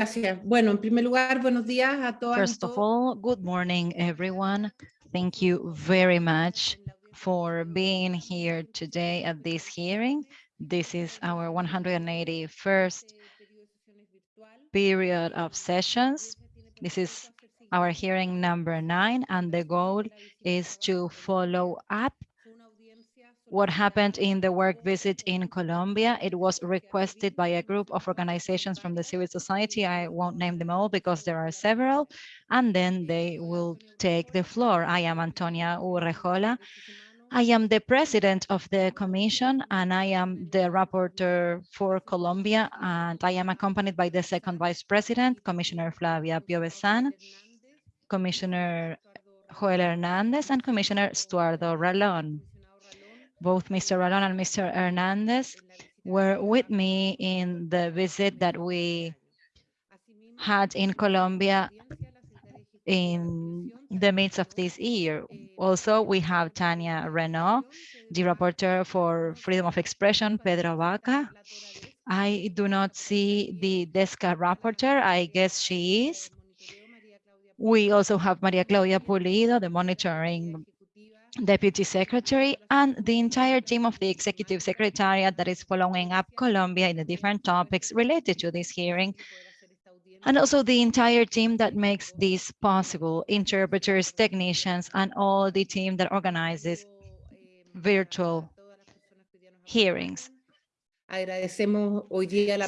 Gracias. Bueno, en primer lugar, buenos días a todas First of all, good morning, everyone. Thank you very much for being here today at this hearing. This is our 181st period of sessions. This is our hearing number nine, and the goal is to follow up what happened in the work visit in Colombia. It was requested by a group of organizations from the civil society. I won't name them all because there are several, and then they will take the floor. I am Antonia Urrejola. I am the president of the commission and I am the rapporteur for Colombia and I am accompanied by the second vice president, Commissioner Flavia Piovesan, Commissioner Joel Hernandez and Commissioner Stuardo Ralón. Both Mr. Ralón and Mr. Hernandez were with me in the visit that we had in Colombia in the midst of this year. Also, we have Tania Reneaum, the rapporteur for freedom of expression, Pedro Vaca. I do not see the DESCA rapporteur. I guess she is. We also have Maria Claudia Pulido, the monitoring deputy secretary, and the entire team of the executive secretariat that is following up Colombia in the different topics related to this hearing and also the entire team that makes this possible, interpreters, technicians, and all the team that organizes virtual hearings.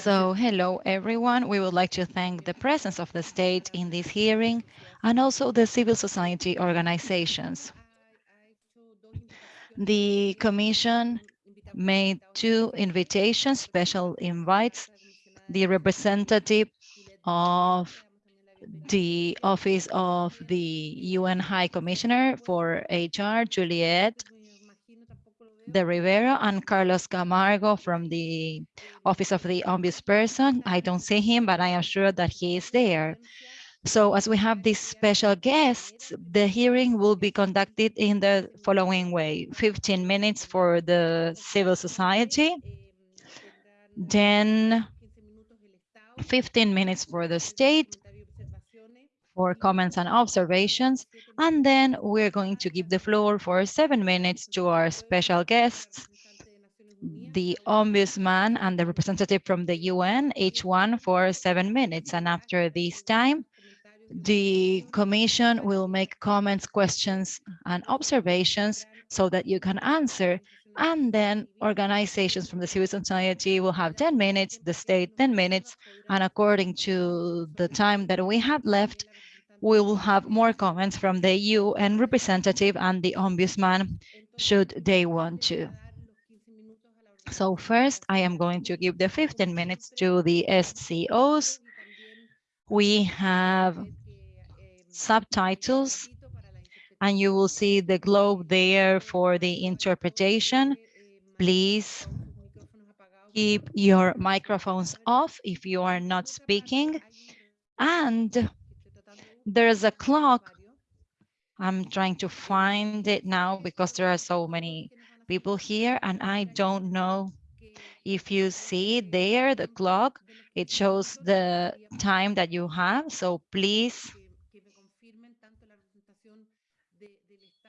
So hello, everyone. We would like to thank the presence of the state in this hearing and also the civil society organizations. The commission made two invitations, special invites. The representative of the Office of the UN High Commissioner for HR, Juliette de Rivero and Carlos Camargo from the Office of the Ombudsperson. I don't see him, but I am sure that he is there. So as we have these special guests, the hearing will be conducted in the following way. 15 minutes for the civil society, then 15 minutes for the state for comments and observations, and then we're going to give the floor for seven minutes to our special guests, the ombudsman and the representative from the UN, each one for seven minutes. And after this time, the commission will make comments, questions, and observations so that you can answer and then organizations from the civil society will have 10 minutes, the state 10 minutes, and according to the time that we have left, we will have more comments from the UN representative and the ombudsman should they want to. So first, I am going to give the 15 minutes to the SCOs. We have subtitles and you will see the globe there for the interpretation. Please keep your microphones off if you are not speaking. And there's a clock. I'm trying to find it now because there are so many people here and I don't know if you see there the clock, it shows the time that you have. So please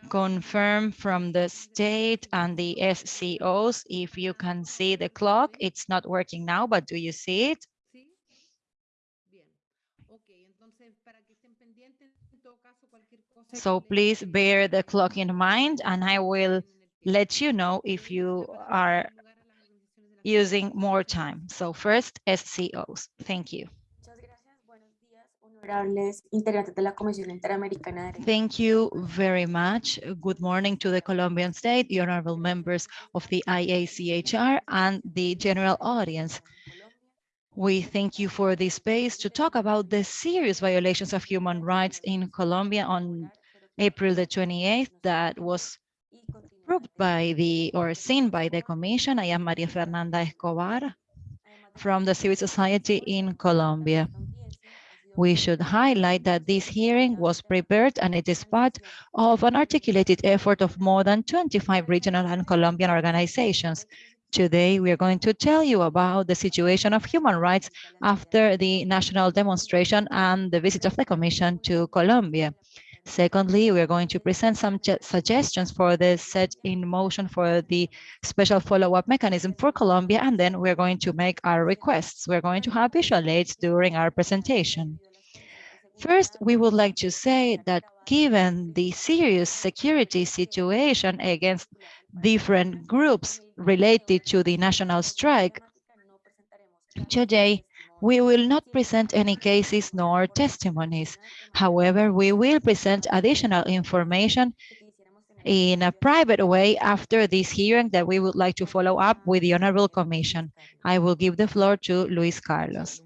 confirm from the state and the SCOs if you can see the clock. It's not working now, but do you see it? So please bear the clock in mind and I will let you know if you are using more time. So first SCOs. Thank you. Thank you very much. Good morning to the Colombian state, the honorable members of the IACHR and the general audience. We thank you for this space to talk about the serious violations of human rights in Colombia on April the 28th that was proved by the or seen by the commission. I am Maria Fernanda Escobar from the civil society in Colombia. We should highlight that this hearing was prepared and it is part of an articulated effort of more than 25 regional and Colombian organizations Today, we are going to tell you about the situation of human rights after the national demonstration and the visit of the Commission to Colombia. Secondly, we are going to present some suggestions for the set in motion for the special follow-up mechanism for Colombia, and then we're going to make our requests. We're going to have visual aids during our presentation. First, we would like to say that given the serious security situation against different groups related to the national strike, today we will not present any cases nor testimonies. However, we will present additional information in a private way after this hearing that we would like to follow up with the Honorable Commission. I will give the floor to Luis Carlos.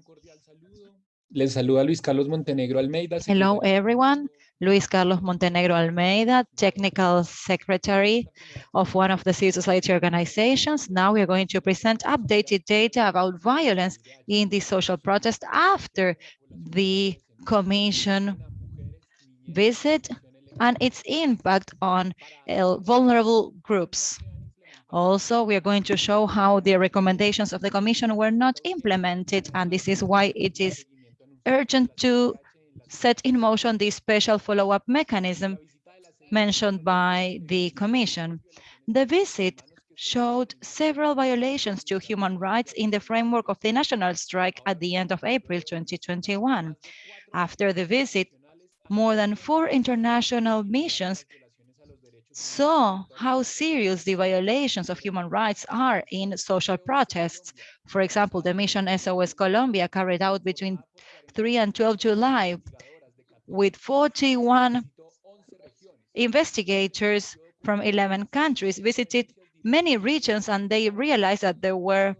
Les saluda Luis Carlos Montenegro Almeida. Hello, everyone. Luis Carlos Montenegro Almeida, Technical Secretary of one of the civil society organizations. Now we are going to present updated data about violence in the social protest after the Commission visit and its impact on uh, vulnerable groups. Also, we are going to show how the recommendations of the Commission were not implemented, and this is why it is urgent to set in motion the special follow-up mechanism mentioned by the Commission. The visit showed several violations to human rights in the framework of the national strike at the end of April 2021. After the visit, more than four international missions saw how serious the violations of human rights are in social protests. For example, the mission SOS Colombia carried out between 3 and 12 July with 41 investigators from 11 countries visited many regions and they realized that there were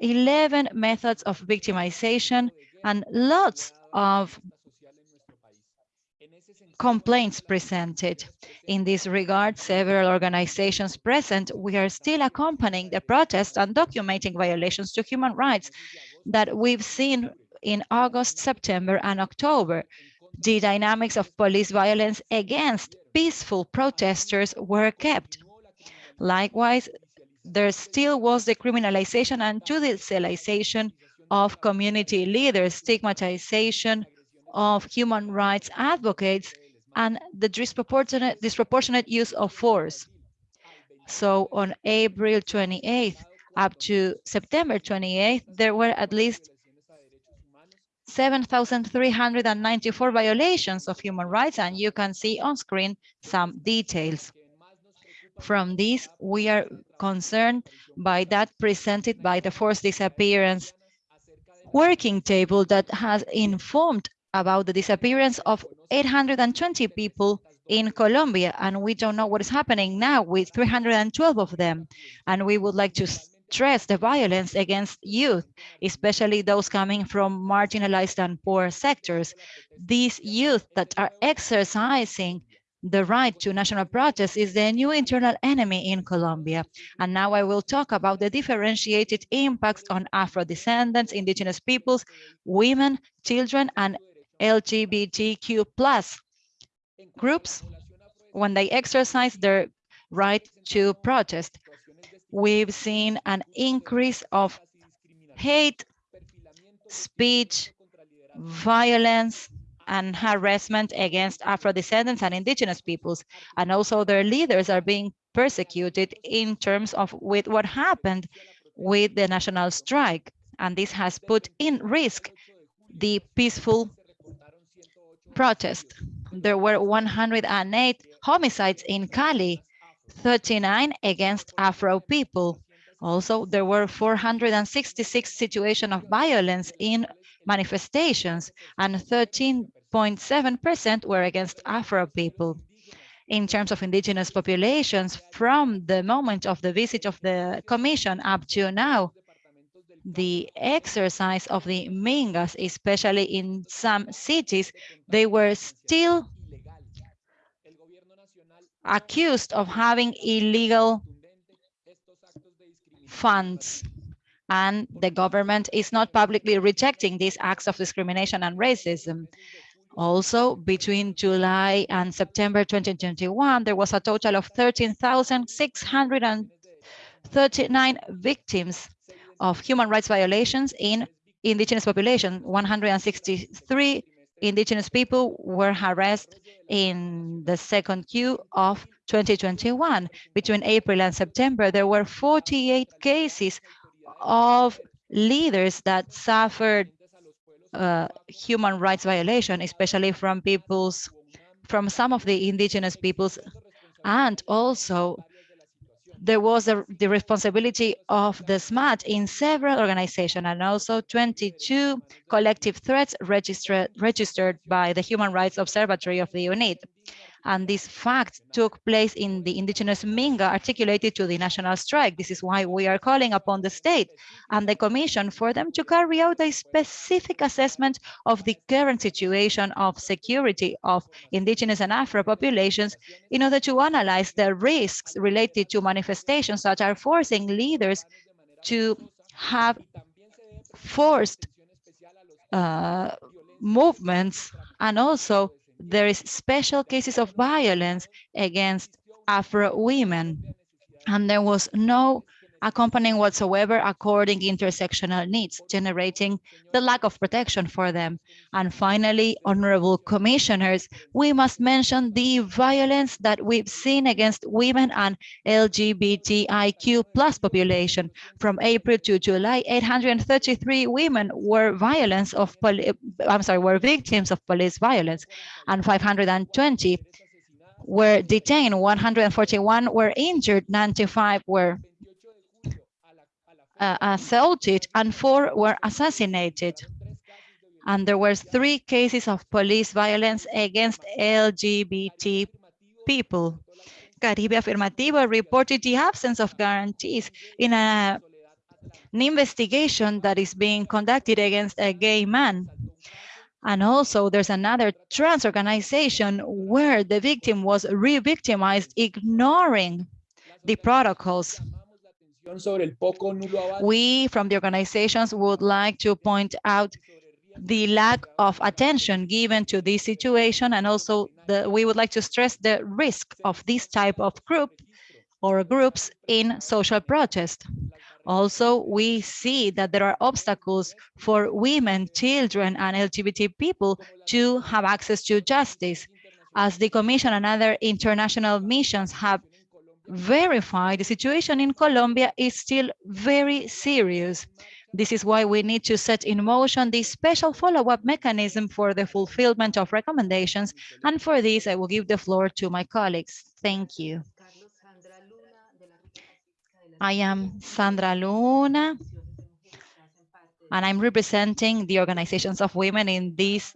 11 methods of victimization and lots of complaints presented. In this regard, several organizations present, we are still accompanying the protests and documenting violations to human rights that we've seen in August, September, and October. The dynamics of police violence against peaceful protesters were kept. Likewise, there still was the criminalization and judicialization of community leaders, stigmatization of human rights advocates, and the disproportionate, disproportionate use of force. So on April 28th up to September 28th, there were at least 7,394 violations of human rights, and you can see on screen some details. From this, we are concerned by that presented by the forced disappearance working table that has informed about the disappearance of 820 people in Colombia, and we don't know what is happening now with 312 of them. And we would like to stress the violence against youth, especially those coming from marginalized and poor sectors. These youth that are exercising the right to national protest is the new internal enemy in Colombia. And now I will talk about the differentiated impacts on Afro-descendants, indigenous peoples, women, children, and LGBTQ plus groups when they exercise their right to protest. We've seen an increase of hate, speech, violence, and harassment against Afro-descendants and indigenous peoples. And also their leaders are being persecuted in terms of with what happened with the national strike. And this has put in risk the peaceful protest. There were 108 homicides in Cali, 39 against Afro people. Also, there were 466 situations of violence in manifestations and 13.7% were against Afro people. In terms of indigenous populations, from the moment of the visit of the commission up to now, the exercise of the Mingas, especially in some cities, they were still accused of having illegal funds and the government is not publicly rejecting these acts of discrimination and racism. Also, between July and September 2021, there was a total of 13,639 victims of human rights violations in indigenous population. 163 indigenous people were harassed in the second Q of 2021. Between April and September, there were 48 cases of leaders that suffered uh, human rights violation, especially from peoples, from some of the indigenous peoples, and also there was a, the responsibility of the ESMAD in several organizations and also 22 collective threats registered, registered by the Human Rights Observatory of the UNIT and this fact took place in the indigenous Minga articulated to the national strike. This is why we are calling upon the state and the commission for them to carry out a specific assessment of the current situation of security of indigenous and Afro populations in order to analyze the risks related to manifestations that are forcing leaders to have forced uh, movements and also there is special cases of violence against Afro women, and there was no accompanying whatsoever according intersectional needs, generating the lack of protection for them. And finally, honorable commissioners, we must mention the violence that we've seen against women and LGBTIQ plus population. From April to July, 833 women were violence of, I'm sorry, were victims of police violence, and 520 were detained, 141 were injured, 95 were uh, assaulted and four were assassinated. And there were three cases of police violence against LGBT people. Caribe Afirmativo reported the absence of guarantees in a, an investigation that is being conducted against a gay man. And also there's another trans organization where the victim was re-victimized, ignoring the protocols. We from the organizations would like to point out the lack of attention given to this situation and also the, we would like to stress the risk of this type of group or groups in social protest. Also, we see that there are obstacles for women, children, and LGBT people to have access to justice. As the Commission and other international missions have verify the situation in Colombia is still very serious. This is why we need to set in motion this special follow-up mechanism for the fulfillment of recommendations. And for this, I will give the floor to my colleagues. Thank you. I am Sandra Luna, and I'm representing the organizations of women in this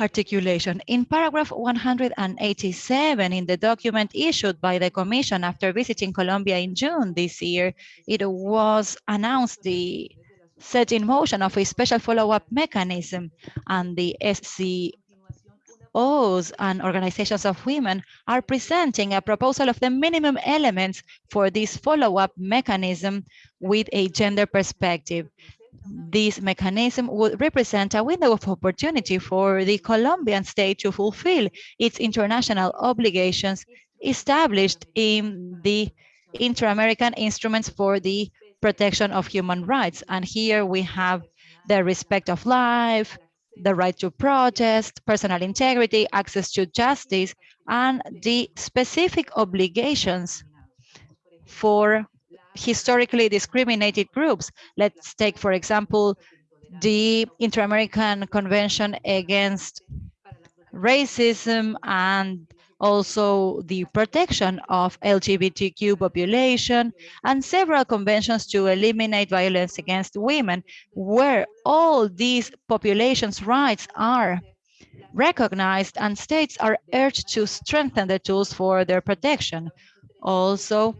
articulation. In paragraph 187 in the document issued by the Commission after visiting Colombia in June this year, it was announced the set in motion of a special follow-up mechanism and the SCOs and organizations of women are presenting a proposal of the minimum elements for this follow-up mechanism with a gender perspective this mechanism would represent a window of opportunity for the Colombian state to fulfill its international obligations established in the Inter-American Instruments for the Protection of Human Rights. And here we have the respect of life, the right to protest, personal integrity, access to justice, and the specific obligations for historically discriminated groups. Let's take, for example, the Inter-American Convention Against Racism and also the protection of LGBTQ population and several conventions to eliminate violence against women, where all these populations' rights are recognized and states are urged to strengthen the tools for their protection. Also,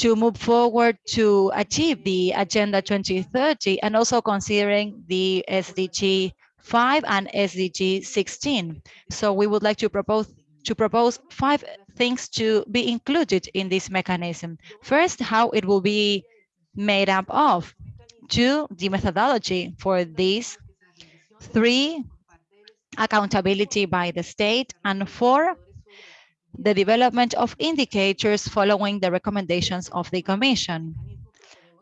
to move forward to achieve the Agenda 2030 and also considering the SDG 5 and SDG 16. So we would like to propose to propose five things to be included in this mechanism. First, how it will be made up of. Two, the methodology for this. Three, accountability by the state. And four, the development of indicators following the recommendations of the Commission.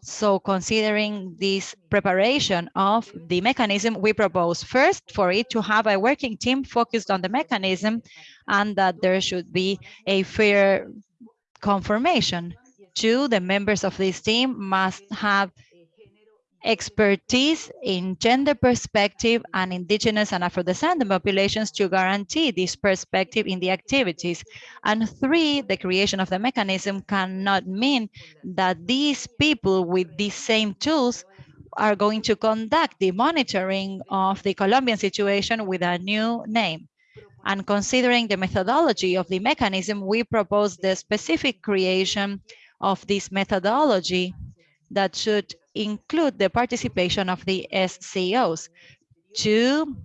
So considering this preparation of the mechanism, we propose first for it to have a working team focused on the mechanism and that there should be a fair confirmation. Two, the members of this team must have expertise in gender perspective and indigenous and Afro-descendant populations to guarantee this perspective in the activities. And three, the creation of the mechanism cannot mean that these people with these same tools are going to conduct the monitoring of the Colombian situation with a new name. And considering the methodology of the mechanism, we propose the specific creation of this methodology that should include the participation of the SCOs. Two,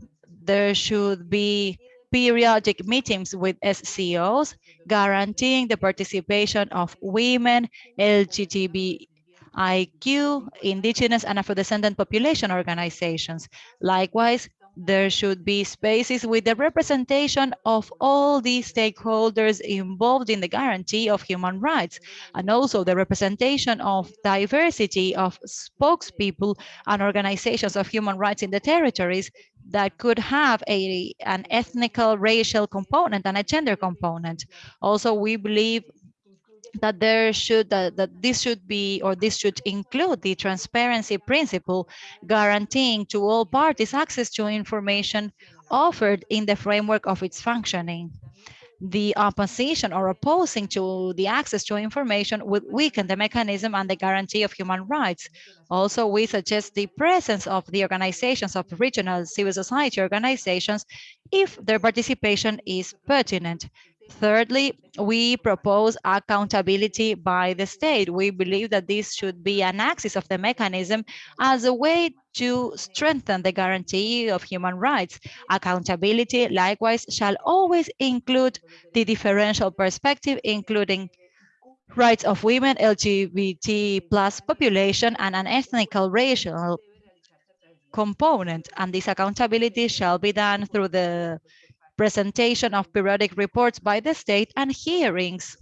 there should be periodic meetings with SCOs guaranteeing the participation of women, LGBTIQ, indigenous and Afro-descendant population organizations. Likewise, there should be spaces with the representation of all the stakeholders involved in the guarantee of human rights, and also the representation of diversity of spokespeople and organizations of human rights in the territories that could have a, an ethnical, racial component and a gender component. Also, we believe that there should uh, that this should be or this should include the transparency principle guaranteeing to all parties access to information offered in the framework of its functioning the opposition or opposing to the access to information would weaken the mechanism and the guarantee of human rights. Also, we suggest the presence of the organizations of regional civil society organizations if their participation is pertinent. Thirdly, we propose accountability by the state. We believe that this should be an axis of the mechanism as a way to strengthen the guarantee of human rights. Accountability, likewise, shall always include the differential perspective, including rights of women, LGBT plus population, and an ethnical racial component. And this accountability shall be done through the presentation of periodic reports by the state and hearings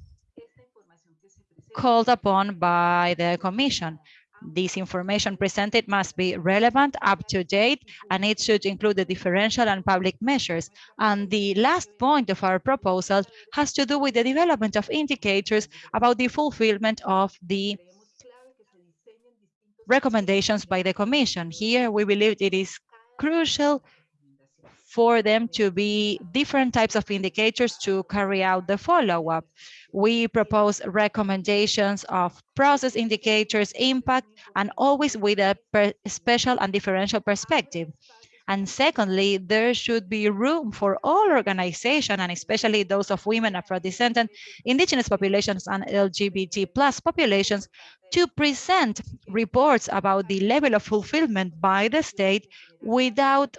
called upon by the commission. This information presented must be relevant, up to date, and it should include the differential and public measures. And the last point of our proposal has to do with the development of indicators about the fulfillment of the recommendations by the commission. Here, we believe it is crucial for them to be different types of indicators to carry out the follow-up. We propose recommendations of process indicators, impact, and always with a special and differential perspective. And secondly, there should be room for all organizations, and especially those of women, Afro-descendant, indigenous populations, and LGBT plus populations to present reports about the level of fulfillment by the state without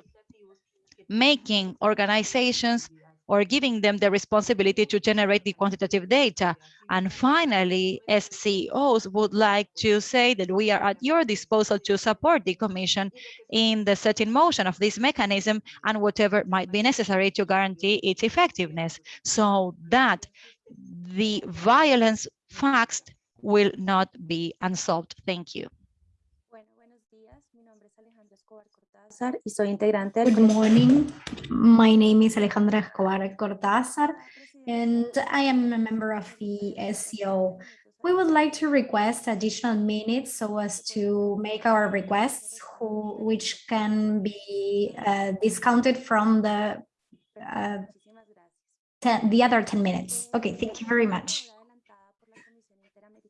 making organizations or giving them the responsibility to generate the quantitative data. And finally, SCOs would like to say that we are at your disposal to support the Commission in the setting motion of this mechanism and whatever might be necessary to guarantee its effectiveness so that the violence facts will not be unsolved. Thank you. Good morning. My name is Alejandra Escobar Cortázar, and I am a member of the SEO. We would like to request additional minutes so as to make our requests, who, which can be uh, discounted from the uh, ten, the other 10 minutes. Okay, thank you very much.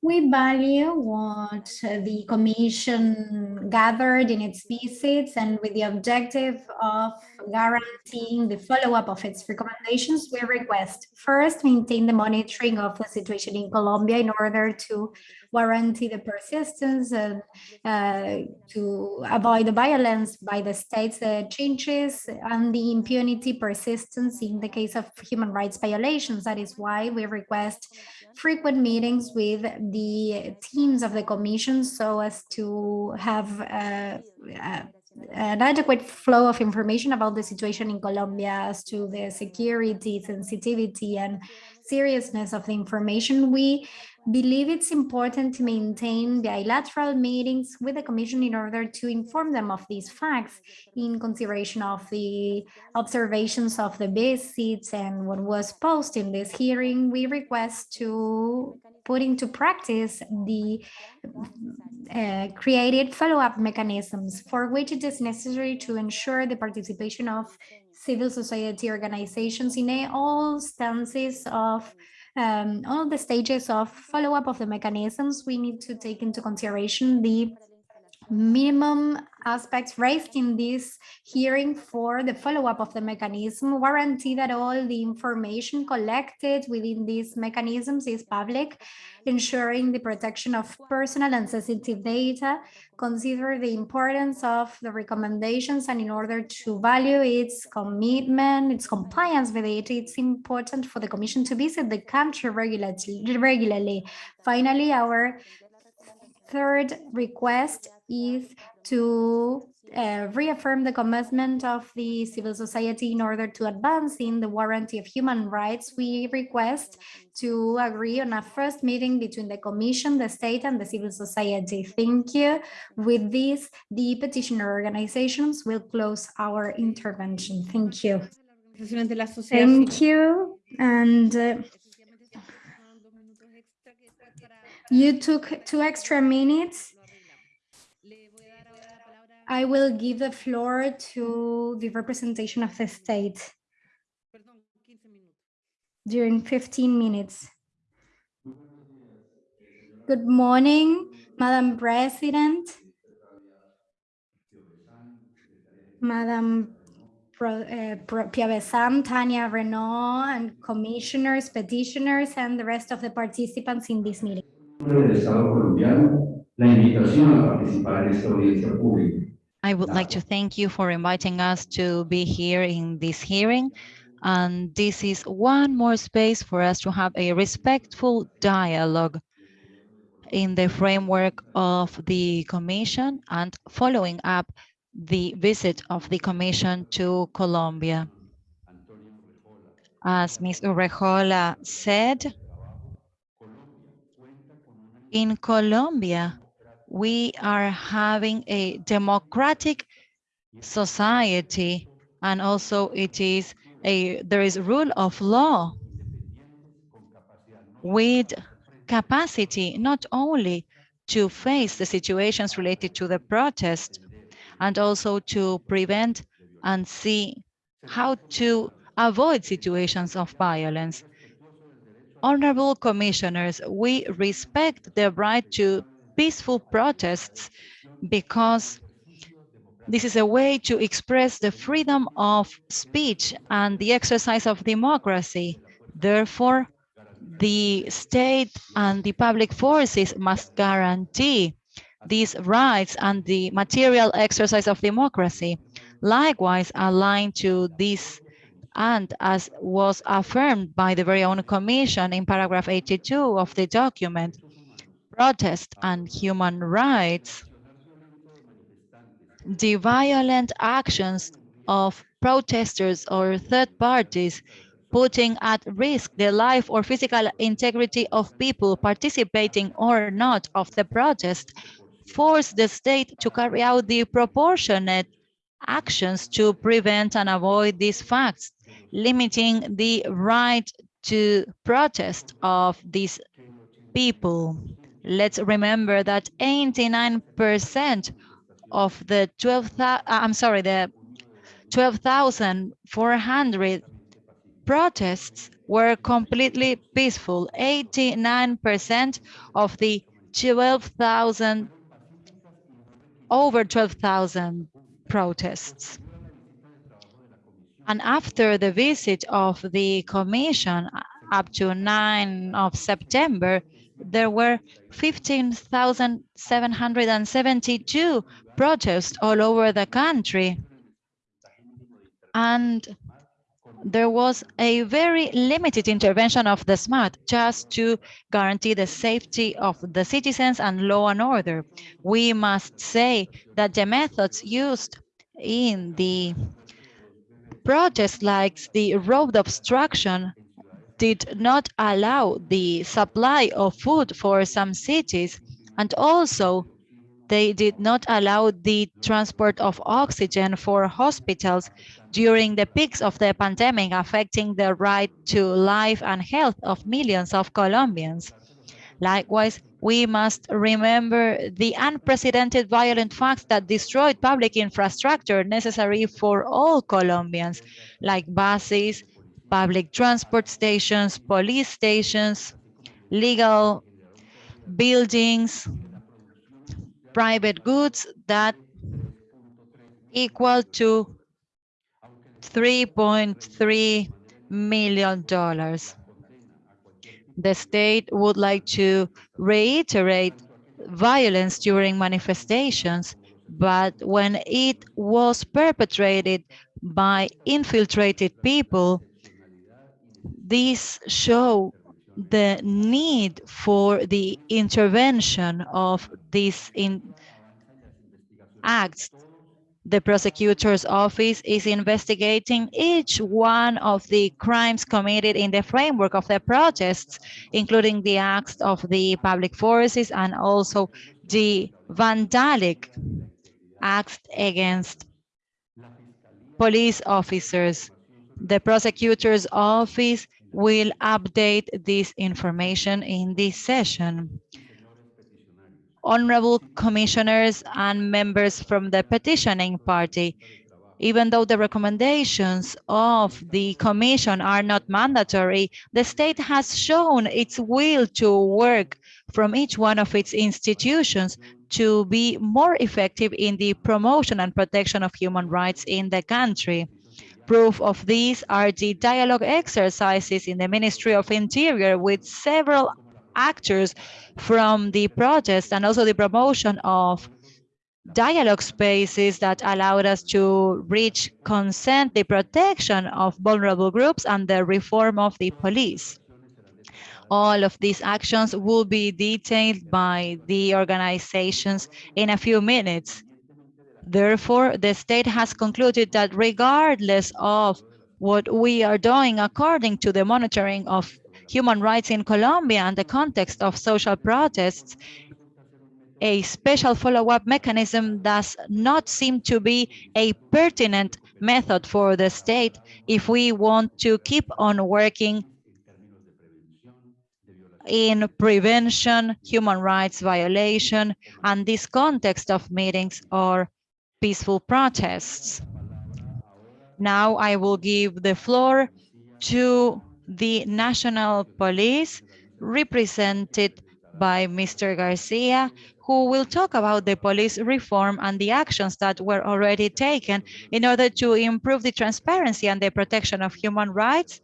We value what the Commission gathered in its visits and with the objective of guaranteeing the follow-up of its recommendations, we request first maintain the monitoring of the situation in Colombia in order to guarantee the persistence and uh, to avoid the violence by the state's uh, changes and the impunity persistence in the case of human rights violations. That is why we request frequent meetings with the teams of the commission so as to have uh, uh an adequate flow of information about the situation in Colombia as to the security, sensitivity, and seriousness of the information, we believe it's important to maintain bilateral meetings with the Commission in order to inform them of these facts in consideration of the observations of the visits and what was posted in this hearing. We request to put into practice the uh, created follow-up mechanisms for which it is necessary to ensure the participation of civil society organizations in all stances of um, all the stages of follow-up of the mechanisms, we need to take into consideration the minimum aspects raised in this hearing for the follow-up of the mechanism, guarantee that all the information collected within these mechanisms is public, ensuring the protection of personal and sensitive data, consider the importance of the recommendations, and in order to value its commitment, its compliance with it, it's important for the Commission to visit the country regularly. Finally, our third request is to uh, reaffirm the commitment of the civil society in order to advance in the warranty of human rights. We request to agree on a first meeting between the Commission, the state, and the civil society. Thank you. With this, the petitioner organizations will close our intervention. Thank you. Thank you. And uh, you took two extra minutes. I will give the floor to the representation of the state during 15 minutes. Good morning, Madam President, Madam Pro, uh, Pro, Tanya Reneaum, and commissioners, petitioners, and the rest of the participants in this meeting. Del Estado colombiano la invitación a participar en esta audiencia pública. I would like to thank you for inviting us to be here in this hearing. And this is one more space for us to have a respectful dialogue in the framework of the Commission and following up the visit of the Commission to Colombia. As Ms. Urrejola said, in Colombia, we are having a democratic society and also it is a there is rule of law with capacity not only to face the situations related to the protest and also to prevent and see how to avoid situations of violence. Honorable commissioners, we respect the right to peaceful protests because this is a way to express the freedom of speech and the exercise of democracy. Therefore, the state and the public forces must guarantee these rights and the material exercise of democracy. Likewise, aligned to this and as was affirmed by the very own commission in paragraph 82 of the document, protest and human rights, the violent actions of protesters or third parties putting at risk the life or physical integrity of people participating or not of the protest force the state to carry out the proportionate actions to prevent and avoid these facts, limiting the right to protest of these people. Let's remember that 89% of the 12, uh, I'm sorry, the 12,400 protests were completely peaceful. 89% of the 12,000, over 12,000 protests. And after the visit of the commission uh, up to 9 of September, there were 15,772 protests all over the country. And there was a very limited intervention of the ESMAD just to guarantee the safety of the citizens and law and order. We must say that the methods used in the protests like the road obstruction did not allow the supply of food for some cities and also they did not allow the transport of oxygen for hospitals during the peaks of the pandemic, affecting the right to life and health of millions of Colombians. Likewise, we must remember the unprecedented violent facts that destroyed public infrastructure necessary for all Colombians, like buses, public transport stations, police stations, legal buildings, private goods that equal to 3.3 million dollars. The state would like to reiterate violence during manifestations, but when it was perpetrated by infiltrated people, these show the need for the intervention of these in acts. The prosecutor's office is investigating each one of the crimes committed in the framework of the protests, including the acts of the public forces and also the vandalic acts against police officers. The prosecutor's office will update this information in this session. Honorable commissioners and members from the petitioning party, even though the recommendations of the commission are not mandatory, the state has shown its will to work from each one of its institutions to be more effective in the promotion and protection of human rights in the country. Proof of these are the dialogue exercises in the Ministry of Interior with several actors from the protest and also the promotion of dialogue spaces that allowed us to reach consent, the protection of vulnerable groups and the reform of the police. All of these actions will be detailed by the organizations in a few minutes. Therefore, the state has concluded that regardless of what we are doing according to the monitoring of human rights in Colombia and the context of social protests, a special follow-up mechanism does not seem to be a pertinent method for the state if we want to keep on working in prevention, human rights violation, and this context of meetings or peaceful protests. Now I will give the floor to the National Police represented by Mr. Garcia, who will talk about the police reform and the actions that were already taken in order to improve the transparency and the protection of human rights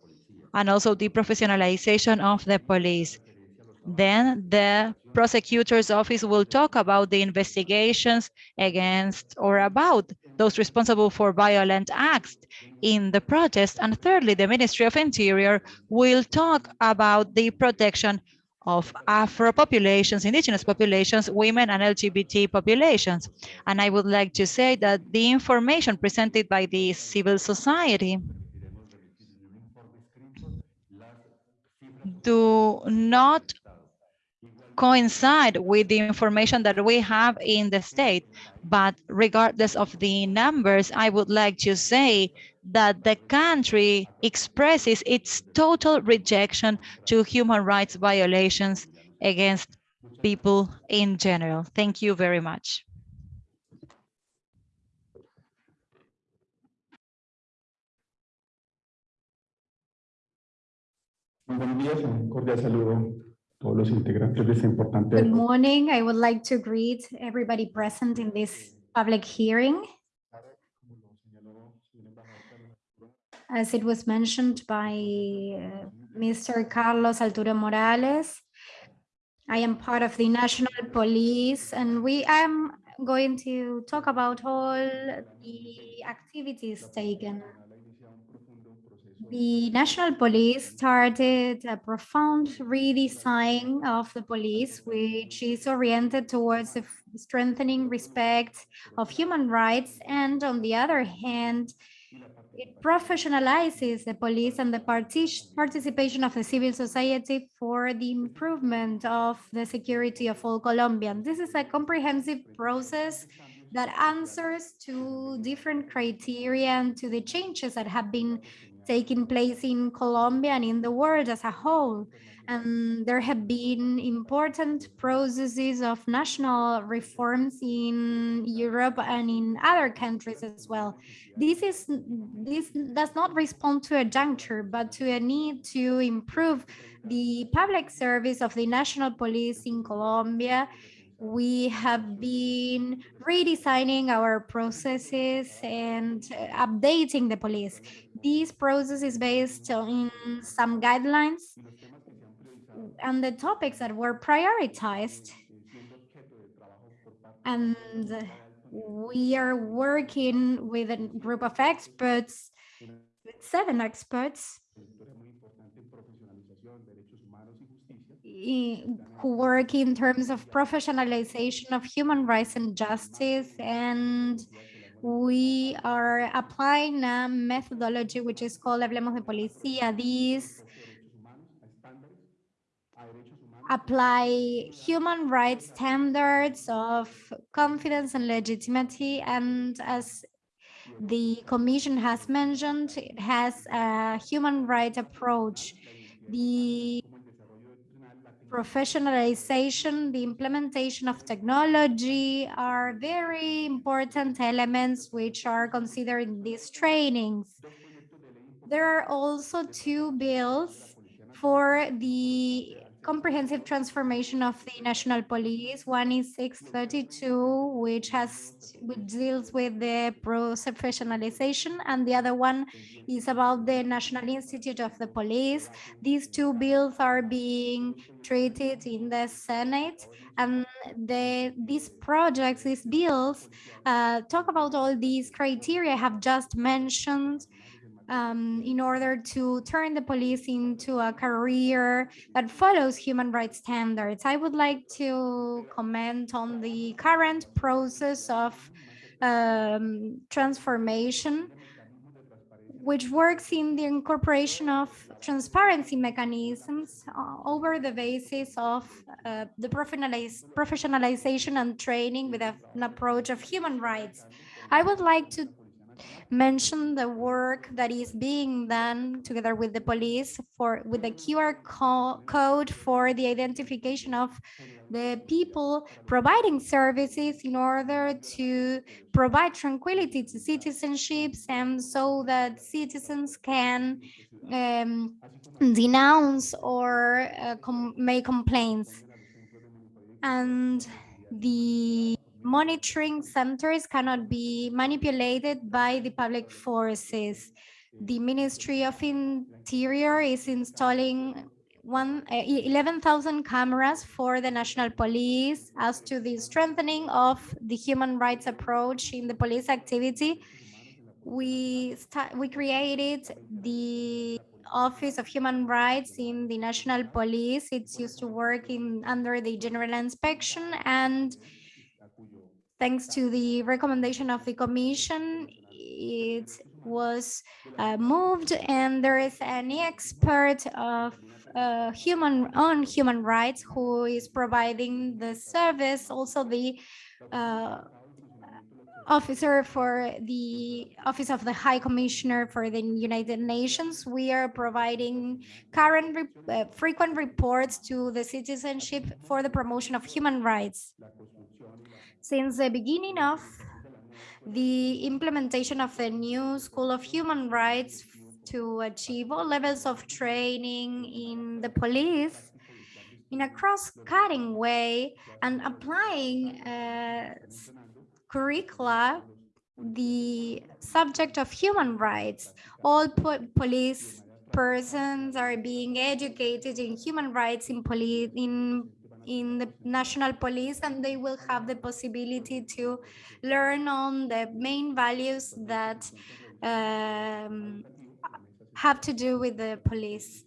and also the professionalization of the police. Then the prosecutor's office will talk about the investigations against or about those responsible for violent acts in the protest. And thirdly, the Ministry of Interior will talk about the protection of Afro populations, indigenous populations, women and LGBT populations. And I would like to say that the information presented by the civil society do not coincide with the information that we have in the state. But regardless of the numbers, I would like to say that the country expresses its total rejection to human rights violations against people in general. Thank you very much. Un cordial saludo todos los integrantes de importante Good morning. I would like to greet everybody present in this public hearing. As it was mentioned by uh, Mr. Carlos Altura Morales, I am part of the National Police and we am going to talk about all the activities taken the national police started a profound redesign of the police, which is oriented towards the strengthening respect of human rights. And on the other hand, it professionalizes the police and the participation of the civil society for the improvement of the security of all Colombians. This is a comprehensive process that answers to different criteria and to the changes that have been taking place in Colombia and in the world as a whole. And there have been important processes of national reforms in Europe and in other countries as well. This is this does not respond to a juncture, but to a need to improve the public service of the national police in Colombia we have been redesigning our processes and uh, updating the police. This process is based on some guidelines and the topics that were prioritized. And we are working with a group of experts, seven experts who work in terms of professionalization of human rights and justice. And we are applying a methodology which is called Hablemos de Policía. These apply human rights standards of confidence and legitimacy. And as the commission has mentioned, it has a human right approach. The professionalization, the implementation of technology are very important elements which are considered in these trainings. There are also two bills for the comprehensive transformation of the national police. One is 632, which has which deals with the professionalization, and the other one is about the National Institute of the Police. These two bills are being treated in the Senate, and the these projects, these bills, uh, talk about all these criteria I have just mentioned um, in order to turn the police into a career that follows human rights standards. I would like to comment on the current process of um, transformation, which works in the incorporation of transparency mechanisms uh, over the basis of uh, the professionalization and training with an approach of human rights. I would like to mention the work that is being done together with the police for with the QR co- code for the identification of the people providing services in order to provide tranquility to citizenships and so that citizens can um, denounce or uh, com- make complaints. And the monitoring centers cannot be manipulated by the public forces. The Ministry of Interior is installing uh, 11,000 cameras for the national police as to the strengthening of the human rights approach in the police activity. We we created the Office of Human Rights in the National Police. It's used to work in under the General Inspection and thanks to the recommendation of the commission, it was uh, moved and there is an expert of uh, human on human rights who is providing the service, also the uh, officer for the Office of the High Commissioner for the United Nations. We are providing current, re- uh, frequent reports to the citizenship for the promotion of human rights. Since the beginning of the implementation of the new School of Human Rights to achieve all levels of training in the police in a cross-cutting way and applying uh, curricula the subject of human rights. All po- police persons are being educated in human rights in police in in the national police and they will have the possibility to learn on the main values that um, have to do with the police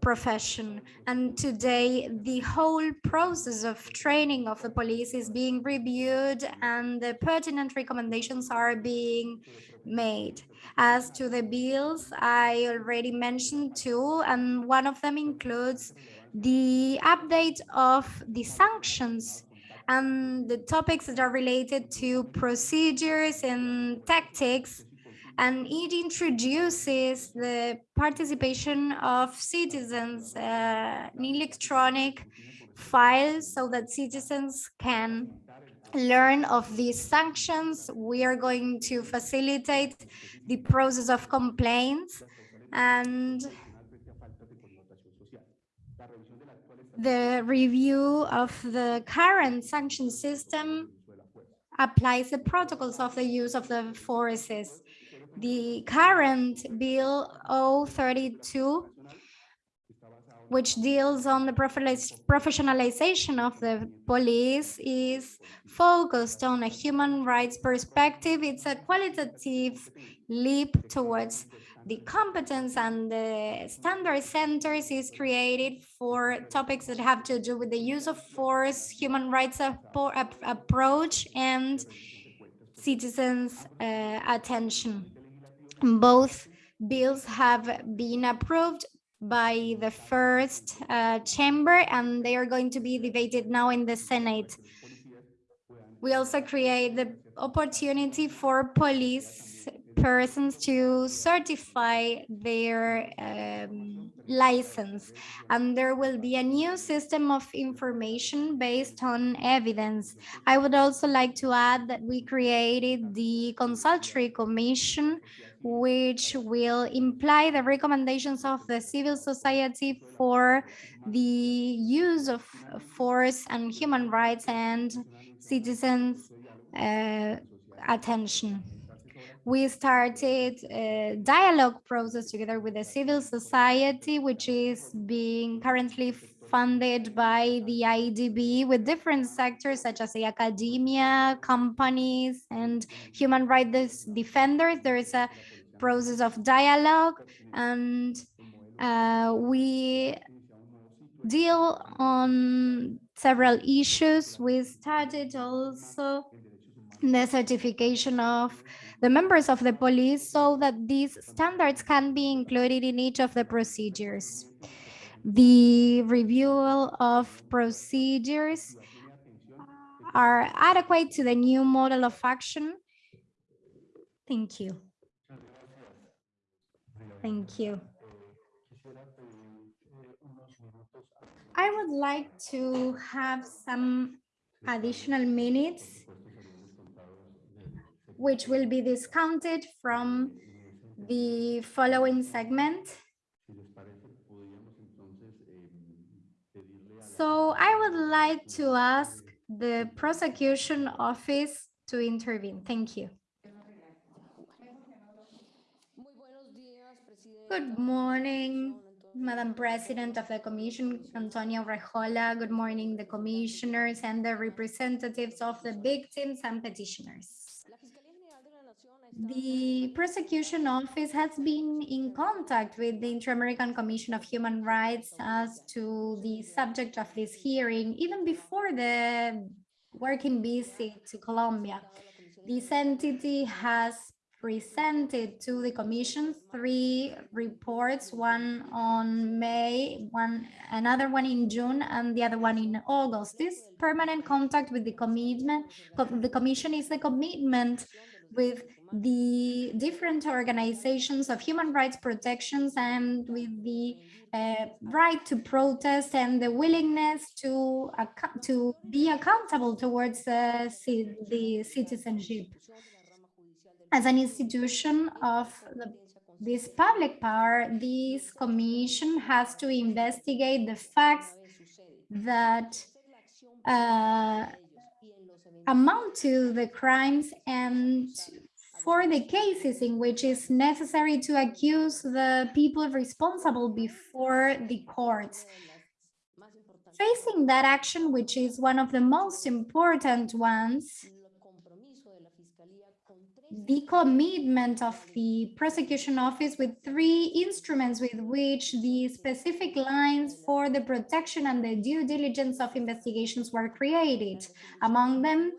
profession. And today, the whole process of training of the police is being reviewed and the pertinent recommendations are being made. As to the bills, I already mentioned two, and one of them includes the update of the sanctions and the topics that are related to procedures and tactics and it introduces the participation of citizens uh, in electronic files so that citizens can learn of these sanctions. We are going to facilitate the process of complaints and the review of the current sanction system applies the protocols of the use of the forces. The current Bill 032, which deals on the professionalization of the police, is focused on a human rights perspective. It's a qualitative leap towards the competence and the standard centers is created for topics that have to do with the use of force, human rights approach, and citizens' uh, attention. Both bills have been approved by the first uh, chamber and they are going to be debated now in the Senate. We also create the opportunity for police persons to certify their um, license and there will be a new system of information based on evidence. I would also like to add that we created the consultory commission which will imply the recommendations of the civil society for the use of force and human rights and citizens uh, attention. We started a dialogue process together with the civil society, which is being currently funded by the IDB with different sectors such as the academia, companies, and human rights defenders. There is a process of dialogue and uh, we deal on several issues. We started also the certification of the members of the police so that these standards can be included in each of the procedures. The review of procedures are adequate to the new model of action. Thank you. Thank you. I would like to have some additional minutes which will be discounted from the following segment. So I would like to ask the prosecution office to intervene. Thank you. Good morning, Madam President of the Commission, Antonia Urrejola. Good morning, the commissioners and the representatives of the victims and petitioners. The prosecution office has been in contact with the Inter-American Commission of Human Rights as to the subject of this hearing, even before the working visit to Colombia. This entity has presented to the commission three reports, one on May, one another one in June, and the other one in August. This permanent contact with the commitment, the commission is a commitment with the different organizations of human rights protections and with the uh, right to protest and the willingness to to be accountable towards uh, the citizenship. As an institution of the, this public power, this commission has to investigate the facts that uh, amount to the crimes and for the cases in which it's necessary to accuse the people responsible before the courts. Facing that action, which is one of the most important ones, the commitment of the prosecution office with three instruments with which the specific lines for the protection and the due diligence of investigations were created. Among them,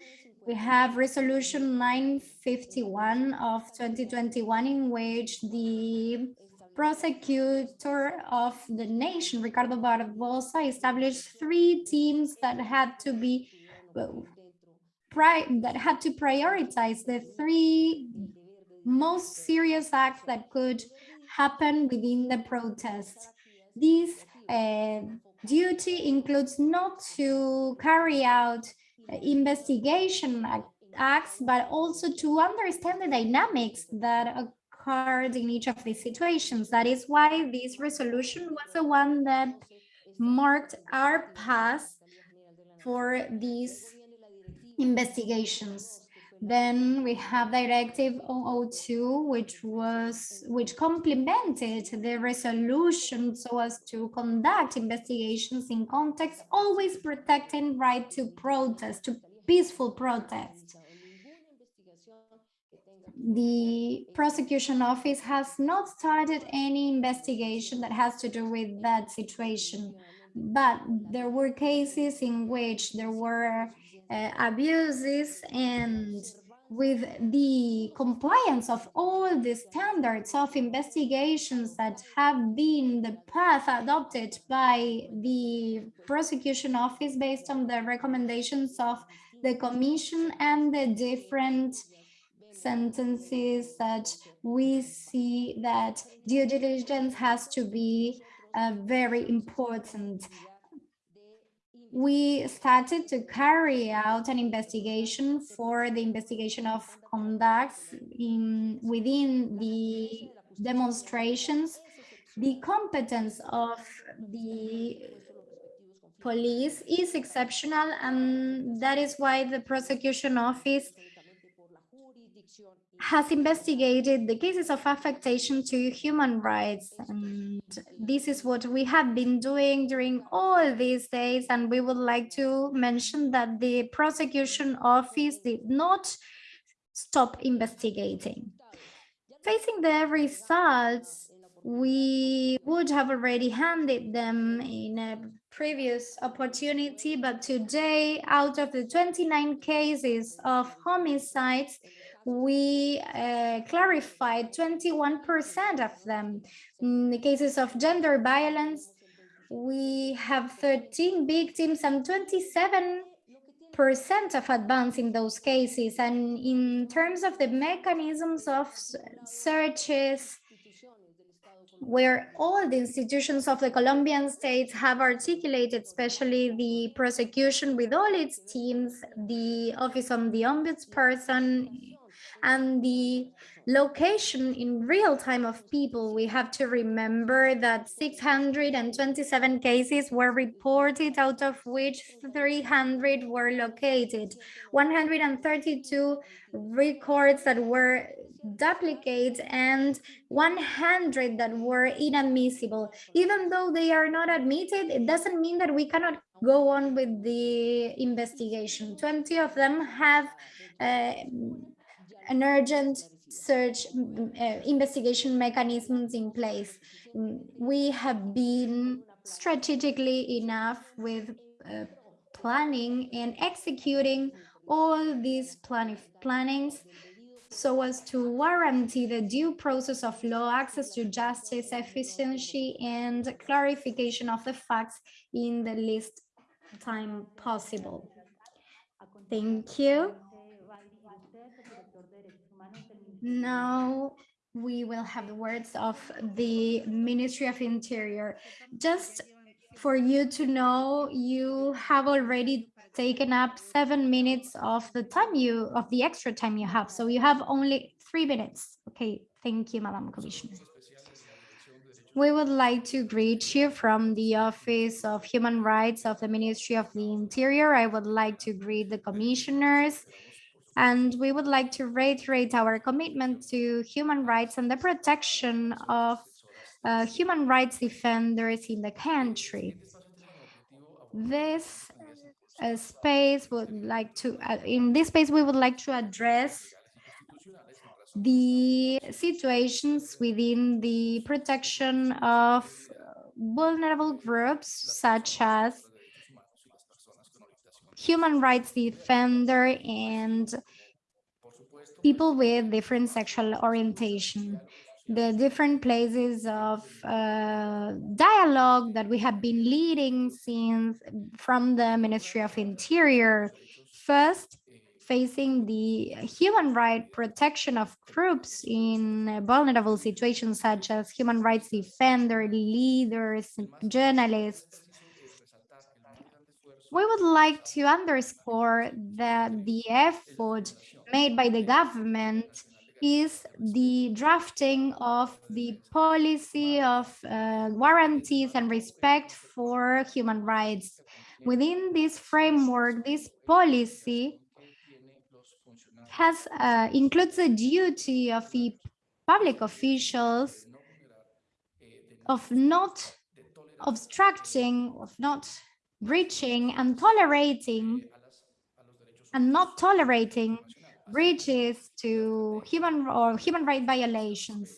we have resolution 951 of 2021 in which the prosecutor of the nation, Ricardo Barbosa, established three teams that had to be that had to prioritize the three most serious acts that could happen within the protest. This uh, duty includes not to carry out investigation acts, but also to understand the dynamics that occurred in each of these situations. That is why this resolution was the one that marked our path for these investigations. Then we have Directive 002, which was which complemented the resolution so as to conduct investigations in context, always protecting right to protest, to peaceful protest. The prosecution office has not started any investigation that has to do with that situation, but there were cases in which there were uh, abuses and with the compliance of all the standards of investigations that have been the path adopted by the prosecution office based on the recommendations of the commission and the different sentences that we see that due diligence has to be uh, very important we started to carry out an investigation for the investigation of conducts in within the demonstrations. The competence of the police is exceptional and that is why the prosecution office has investigated the cases of affectation to human rights. And this is what we have been doing during all these days. And we would like to mention that the prosecution office did not stop investigating. Facing the results, we would have already handed them in a previous opportunity, but today, out of the 29 cases of homicides, we uh, clarified 21% of them. In the cases of gender violence, we have 13 victims and 27 percent of advance in those cases. And in terms of the mechanisms of searches, where all the institutions of the Colombian state have articulated, especially the prosecution with all its teams, the Office of the Ombudsperson, and the location in real time of people, we have to remember that 627 cases were reported, out of which 300 were located, 132 records that were duplicates and 100 that were inadmissible. Even though they are not admitted, it doesn't mean that we cannot go on with the investigation. 20 of them have uh, an urgent search uh, investigation mechanisms in place. Mm, we have been strategically enough with uh, planning and executing all these plan plannings so as to guarantee the due process of law, access to justice, efficiency, and clarification of the facts in the least time possible. Thank you. Now we will have the words of the Ministry of Interior. Just for you to know, you have already taken up seven minutes of the time you of the extra time you have. So you have only three minutes. Okay, thank you, Madam Commissioner. We would like to greet you from the Office of Human Rights of the Ministry of the Interior. I would like to greet the commissioners and we would like to reiterate our commitment to human rights and the protection of uh, human rights defenders in the country. This uh, space would like to, uh, in this space, we would like to address the situations within the protection of vulnerable groups such as human rights defender and people with different sexual orientation. The different places of uh, dialogue that we have been leading since from the Ministry of Interior. First, facing the human right protection of groups in vulnerable situations such as human rights defender, leaders, journalists. We would like to underscore that the effort made by the government is the drafting of the policy of uh, guarantees and respect for human rights. Within this framework, this policy has uh, includes the duty of the public officials of not obstructing, of not breaching and tolerating and not tolerating breaches to human or human right violations.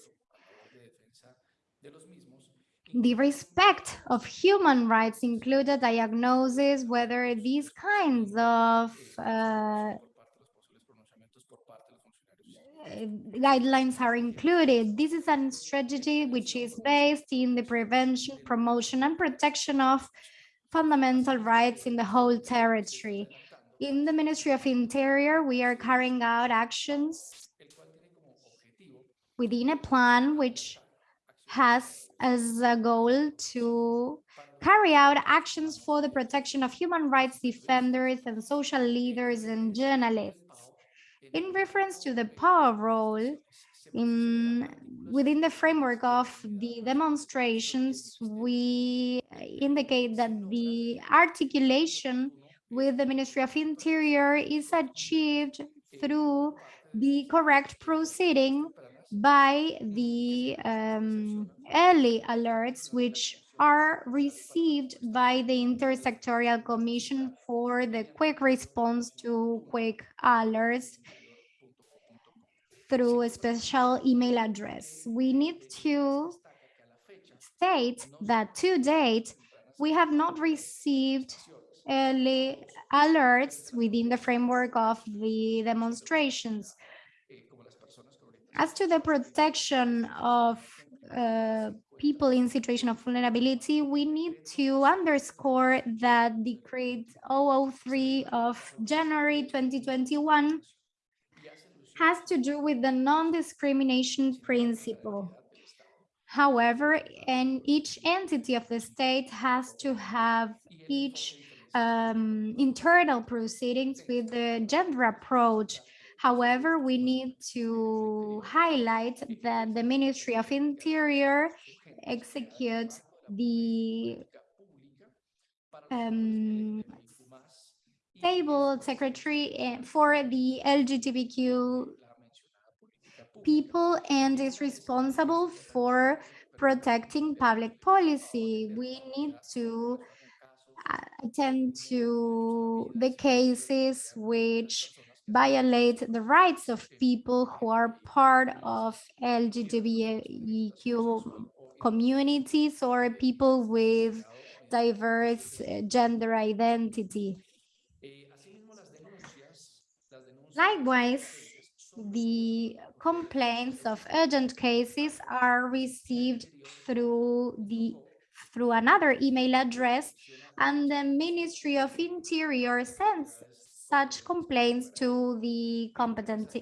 The respect of human rights include a diagnosis whether these kinds of uh, guidelines are included. This is a strategy which is based in the prevention, promotion and protection of fundamental rights in the whole territory. In the Ministry of Interior, we are carrying out actions within a plan which has as a goal to carry out actions for the protection of human rights defenders and social leaders and journalists. In reference to the power role, in within the framework of the demonstrations, we indicate that the articulation with the Ministry of Interior is achieved through the correct proceeding by the um, early alerts, which are received by the Intersectorial Commission for the quick response to quick alerts through a special email address. We need to state that to date, we have not received early alerts within the framework of the demonstrations. As to the protection of uh, people in situation of vulnerability, we need to underscore that Decree 003 of January 2021 has to do with the non-discrimination principle. However, and each entity of the state has to have each um, internal proceedings with the gender approach. However, we need to highlight that the Ministry of Interior executes the um, stable secretary for the LGBTQ people and is responsible for protecting public policy. We need to uh, attend to the cases which violate the rights of people who are part of LGBTQ communities or people with diverse uh, gender identity. Likewise, the complaints of urgent cases are received through the through another email address and the Ministry of Interior sends such complaints to the competent eh,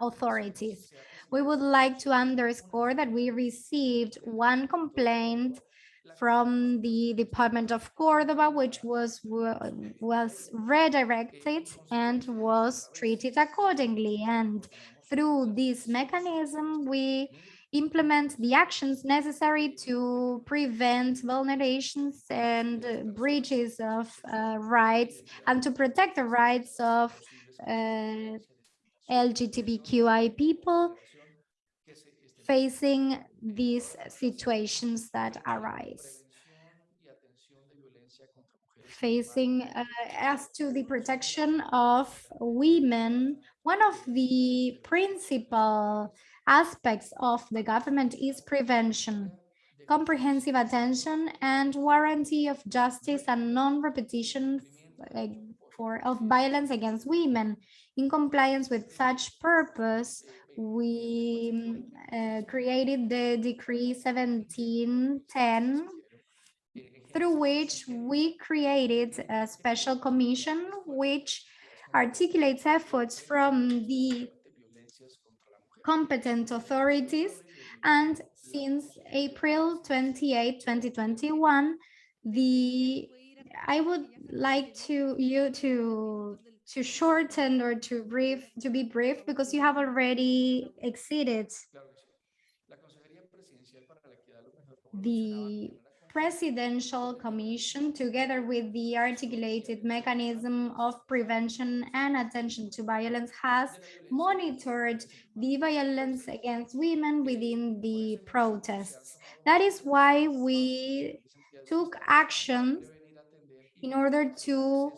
authorities. We would like to underscore that we received one complaint from the Department of Cordoba, which was, was redirected and was treated accordingly. And through this mechanism, we implement the actions necessary to prevent vulnerations and breaches of uh, rights and to protect the rights of uh, LGBTQI people facing these situations that arise. Facing uh, as to the protection of women One of the principal aspects of the government is prevention, comprehensive attention and warranty of justice and non-repetition for of violence against women. In compliance with such purpose, we uh, created the decree 1710 through which we created a special commission which articulates efforts from the competent authorities. And since April 28, 2021, the I would like to you to to shorten or to brief to be brief because you have already exceeded the presidential commission together with the articulated mechanism of prevention and attention to violence has monitored the violence against women within the protests. That is why we took action in order to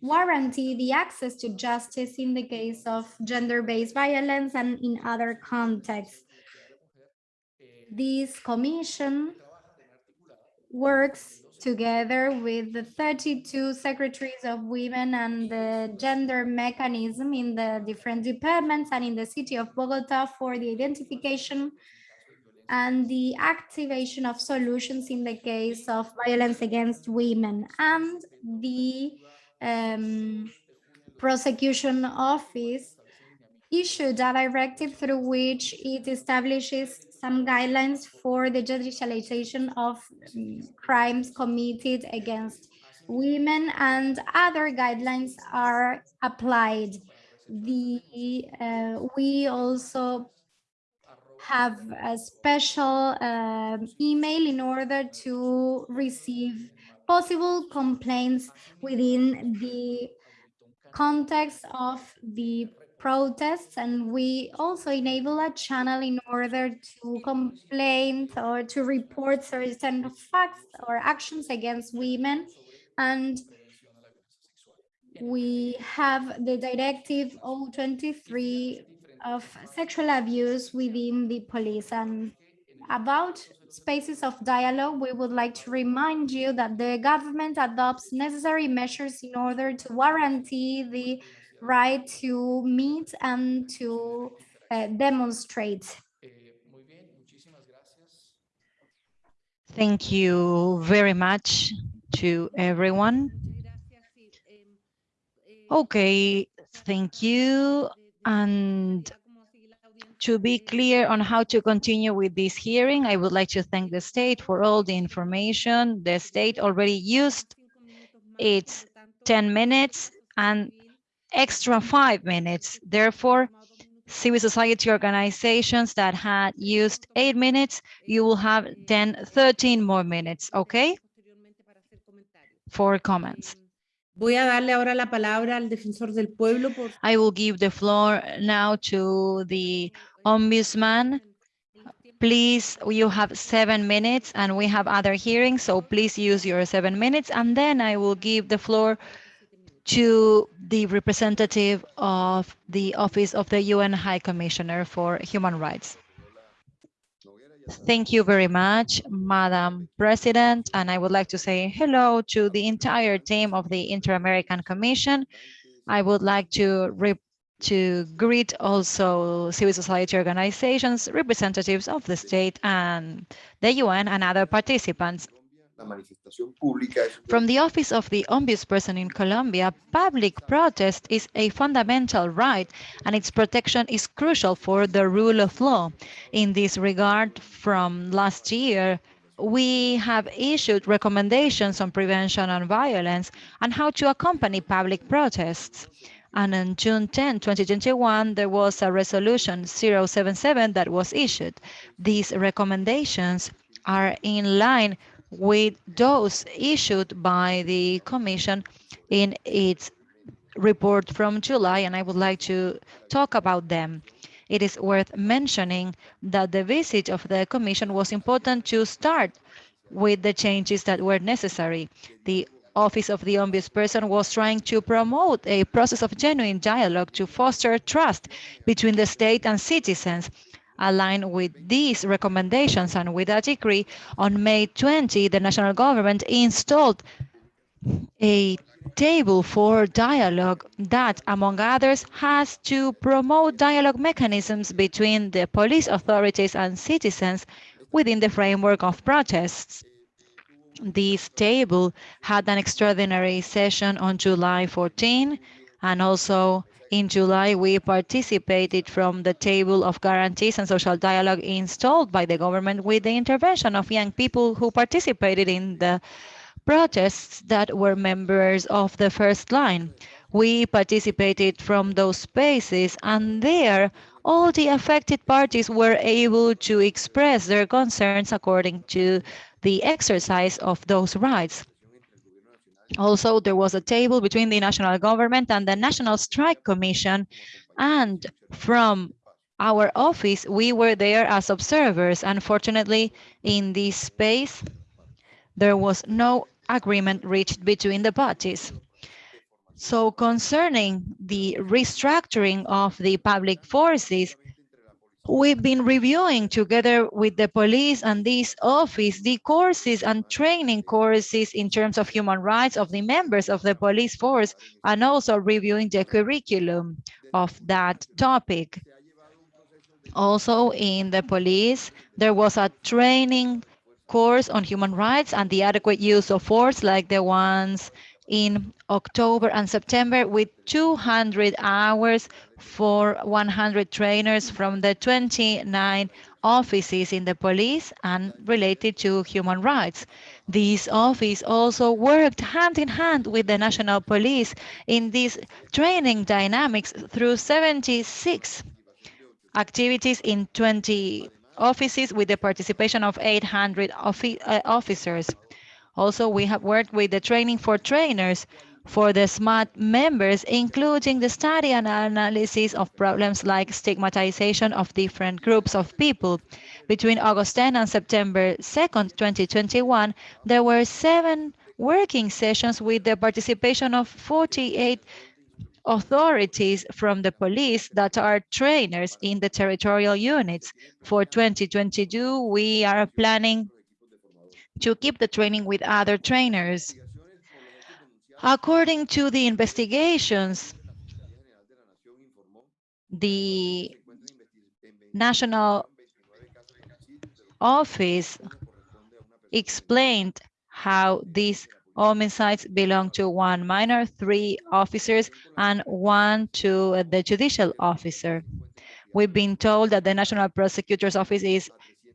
warranty the access to justice in the case of gender-based violence and in other contexts. This commission works together with the 32 secretaries of women and the gender mechanism in the different departments and in the city of Bogota for the identification and the activation of solutions in the case of violence against women and the um, prosecution office issued a directive through which it establishes some guidelines for the judicialization of crimes committed against women and other guidelines are applied. The uh, we also have a special um, email in order to receive possible complaints within the context of the protests and we also enable a channel in order to complain or to report certain facts or actions against women. And we have the directive 023 of sexual abuse within the police and about spaces of dialogue, we would like to remind you that the government adopts necessary measures in order to guarantee the right to meet and to uh, demonstrate. Thank you very much to everyone. Okay, thank you. And to be clear on how to continue with this hearing, I would like to thank the state for all the information. The state already used its 10 minutes and extra five minutes. Therefore, civil society organizations that had used eight minutes, you will have then 13 more minutes, okay? For comments. Voy a darle ahora la palabra al defensor del pueblo. Por... I will give the floor now to the ombudsman. Please, you have seven minutes and we have other hearings, so please use your seven minutes. And then I will give the floor to the representative of the Office of the UN High Commissioner for Human Rights. Thank you very much, Madam President, and I would like to say hello to the entire team of the Inter-American Commission. I would like to to greet also civil society organizations, representatives of the state and the UN and other participants. From the Office of the Ombudsperson in Colombia, public protest is a fundamental right and its protection is crucial for the rule of law. In this regard, from last year, we have issued recommendations on prevention and violence and how to accompany public protests. And on June 10, 2021, there was a resolution 077 that was issued. These recommendations are in line with those issued by the Commission in its report from July, and I would like to talk about them. It is worth mentioning that the visit of the Commission was important to start with the changes that were necessary. The Office of the Ombudsperson was trying to promote a process of genuine dialogue to foster trust between the state and citizens. Aligned with these recommendations and with a decree, on May 20, the national government installed a table for dialogue that, among others, has to promote dialogue mechanisms between the police authorities and citizens within the framework of protests. This table had an extraordinary session on July 14, and also in July, we participated from the table of guarantees and social dialogue installed by the government with the intervention of young people who participated in the protests that were members of the first line. We participated from those spaces and there all the affected parties were able to express their concerns according to the exercise of those rights. Also, there was a table between the national government and the National Strike Commission. And from our office, we were there as observers. Unfortunately, in this space, there was no agreement reached between the parties. So concerning the restructuring of the public forces, We've been reviewing together with the police and this office the courses and training courses in terms of human rights of the members of the police force and also reviewing the curriculum of that topic. Also in the police, there was a training course on human rights and the adequate use of force like the ones in October and September with 200 hours for 100 trainers from the 29 offices in the police and related to human rights. This office also worked hand in hand with the national police in these training dynamics through 76 activities in 20 offices with the participation of 800 uh, officers. Also, we have worked with the training for trainers for the ESMAD members, including the study and analysis of problems like stigmatization of different groups of people. Between August 10 and September 2nd, 2021, there were seven working sessions with the participation of 48 authorities from the police that are trainers in the territorial units. For 2022, we are planning to keep the training with other trainers. According to the investigations, the National Office explained how these homicides belong to one minor, three officers, and one to the judicial officer. We've been told that the National Prosecutor's Office is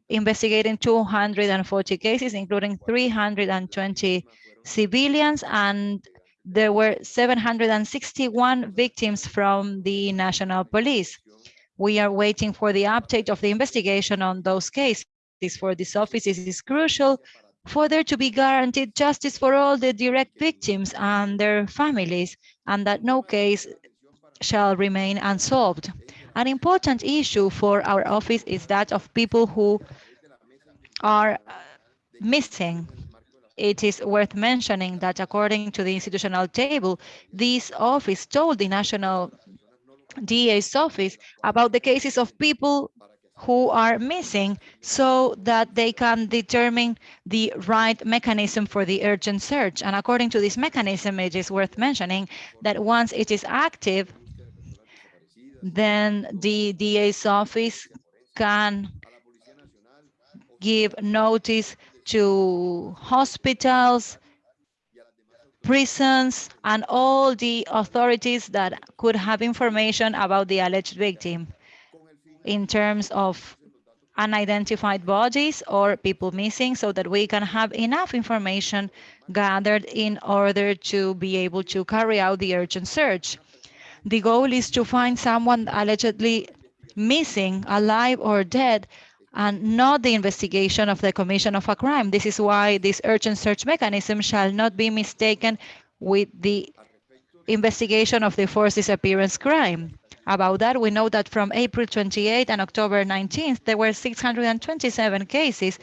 investigating 240 cases, including 320 civilians, and there were 761 victims from the national police. We are waiting for the update of the investigation on those cases. For this office, it is crucial for there to be guaranteed justice for all the direct victims and their families, and that no case shall remain unsolved. An important issue for our office is that of people who are uh, missing it is worth mentioning that according to the institutional table, this office told the National DA's office about the cases of people who are missing so that they can determine the right mechanism for the urgent search. And according to this mechanism, it is worth mentioning that once it is active, then the DA's office can give notice to hospitals, prisons, and all the authorities that could have information about the alleged victim in terms of unidentified bodies or people missing so that we can have enough information gathered in order to be able to carry out the urgent search. The goal is to find someone allegedly missing, alive or dead, and not the investigation of the commission of a crime. This is why this urgent search mechanism shall not be mistaken with the investigation of the forced disappearance crime. About that, we know that from April 28 and October 19th, there were 627 cases,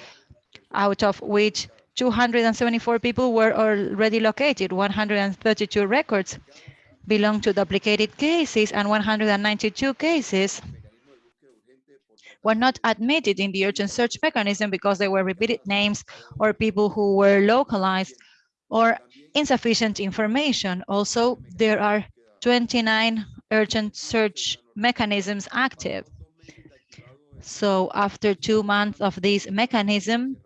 out of which 274 people were already located, 132 records belong to duplicated cases, and 192 cases were not admitted in the urgent search mechanism because they were repeated names or people who were localized or insufficient information. Also, there are 29 urgent search mechanisms active. So after two months of this mechanism,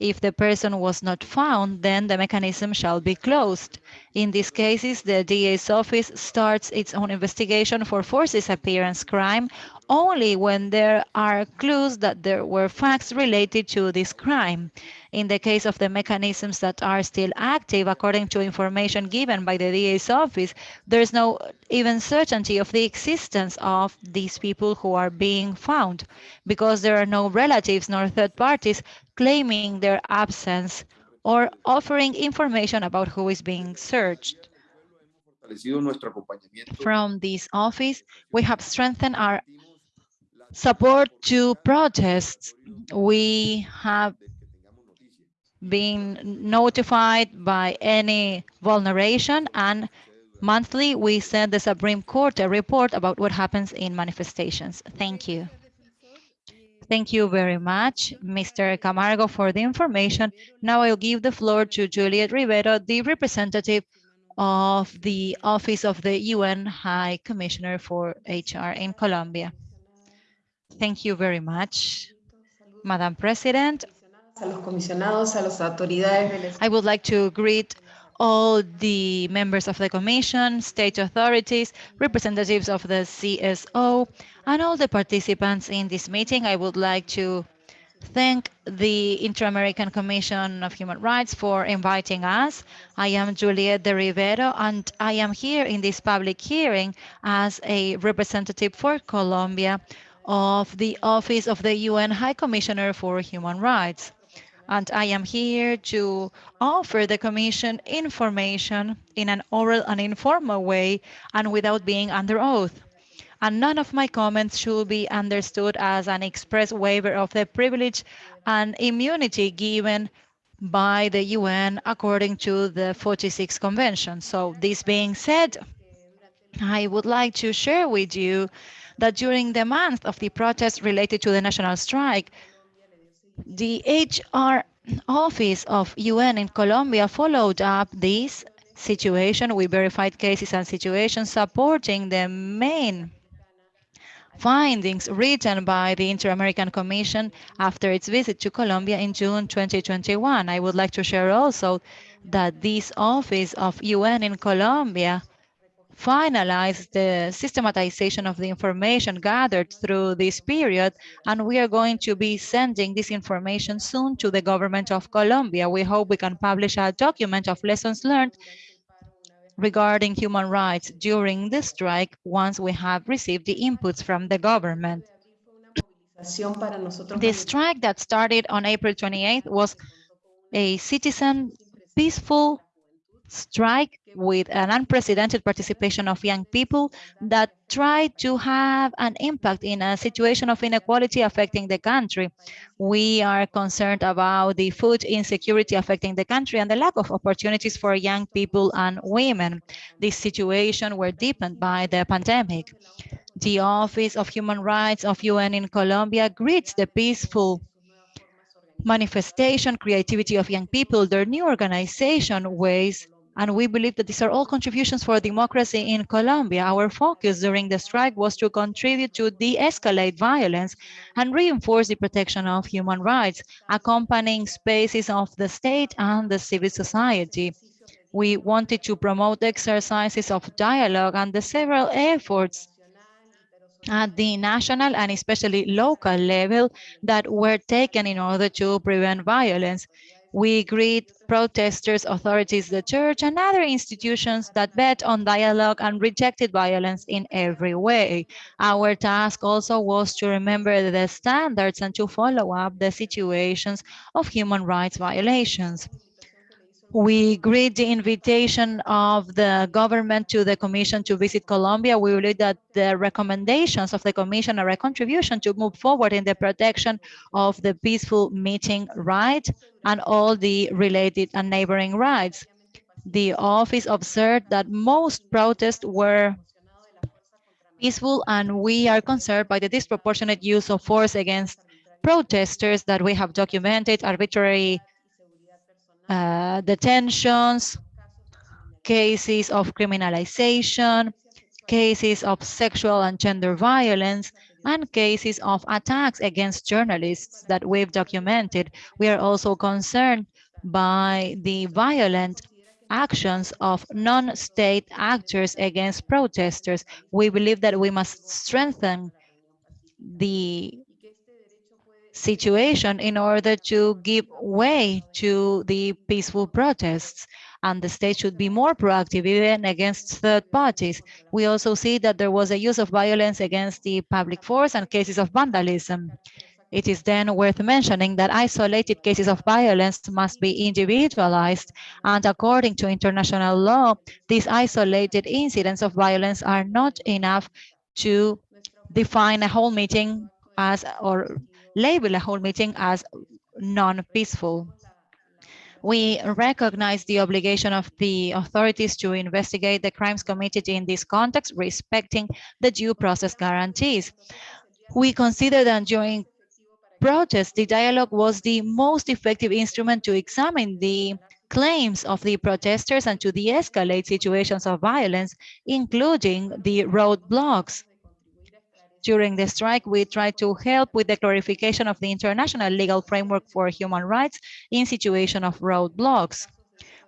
if the person was not found, then the mechanism shall be closed. In these cases, the DA's office starts its own investigation for forced disappearance crime only when there are clues that there were facts related to this crime. In the case of the mechanisms that are still active, according to information given by the DA's office, there's no even certainty of the existence of these people who are being found because there are no relatives nor third parties claiming their absence or offering information about who is being searched. From this office, we have strengthened our support to protests. We have been notified by any vulneration and monthly we send the Supreme Court a report about what happens in manifestations. Thank you. Thank you very much, Mr. Camargo, for the information. Now I'll give the floor to Juliette Rivero, the representative of the Office of the UN High Commissioner for HR in Colombia. Thank you very much, Madam President. I would like to greet all the members of the Commission, state authorities, representatives of the CSO, and all the participants in this meeting. I would like to thank the Inter-American Commission of Human Rights for inviting us. I am Juliette de Rivero, and I am here in this public hearing as a representative for Colombia of the Office of the UN High Commissioner for Human Rights and I am here to offer the Commission information in an oral and informal way and without being under oath. And none of my comments should be understood as an express waiver of the privilege and immunity given by the UN according to the 46 Convention. So this being said, I would like to share with you that during the month of the protests related to the national strike, the HR office of UN in Colombia followed up this situation. We verified cases and situations supporting the main findings written by the Inter-American Commission after its visit to Colombia in June 2021. I would like to share also that this office of UN in Colombia finalized the systematization of the information gathered through this period, and we are going to be sending this information soon to the government of Colombia. We hope we can publish a document of lessons learned regarding human rights during the strike once we have received the inputs from the government. The strike that started on April 28th was a citizen peaceful strike with an unprecedented participation of young people that try to have an impact in a situation of inequality affecting the country. We are concerned about the food insecurity affecting the country and the lack of opportunities for young people and women. This situation were deepened by the pandemic. The Office of Human Rights of UN in Colombia greets the peaceful manifestation, creativity of young people, their new organization ways and we believe that these are all contributions for democracy in Colombia. Our focus during the strike was to contribute to de-escalate violence and reinforce the protection of human rights, accompanying spaces of the state and the civil society. We wanted to promote exercises of dialogue and the several efforts at the national and especially local level that were taken in order to prevent violence. We greet protesters, authorities, the church, and other institutions that bet on dialogue and rejected violence in every way. Our task also was to remember the standards and to follow up the situations of human rights violations. We greet the invitation of the government to the Commission to visit Colombia. We believe that the recommendations of the Commission are a contribution to move forward in the protection of the peaceful meeting right and all the related and neighboring rights. The office observed that most protests were peaceful and we are concerned by the disproportionate use of force against protesters that we have documented arbitrary uh, detentions, cases of criminalization, cases of sexual and gender violence, and cases of attacks against journalists that we've documented. We are also concerned by the violent actions of non-state actors against protesters. We believe that we must strengthen the situation in order to give way to the peaceful protests and the state should be more proactive even against third parties. We also see that there was a use of violence against the public force and cases of vandalism. It is then worth mentioning that isolated cases of violence must be individualized and according to international law, these isolated incidents of violence are not enough to define a whole meeting as or label a whole meeting as non-peaceful. We recognize the obligation of the authorities to investigate the crimes committed in this context, respecting the due process guarantees. We consider that during protests, the dialogue was the most effective instrument to examine the claims of the protesters and to de-escalate situations of violence, including the roadblocks. During the strike, we tried to help with the clarification of the international legal framework for human rights in situation of roadblocks.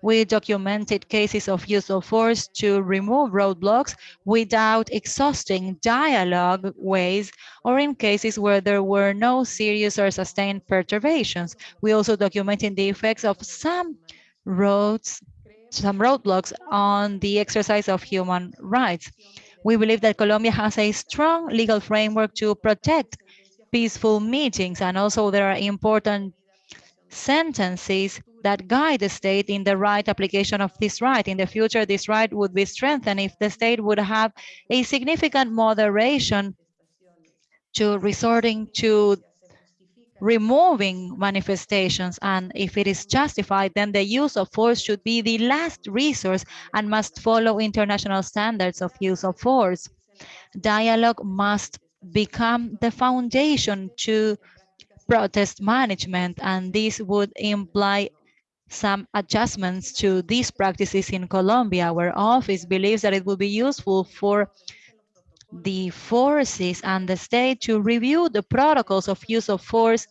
We documented cases of use of force to remove roadblocks without exhausting dialogue ways or in cases where there were no serious or sustained perturbations. We also documented the effects of some roads, some roadblocks on the exercise of human rights. We believe that Colombia has a strong legal framework to protect peaceful meetings and also there are important sentences that guide the state in the right application of this right. In the future, this right would be strengthened if the state would have a significant moderation to resorting to removing manifestations and if it is justified then the use of force should be the last resource and must follow international standards of use of force dialogue must become the foundation to protest management and this would imply some adjustments to these practices in Colombia. Our office believes that it will be useful for the forces and the state to review the protocols of use of force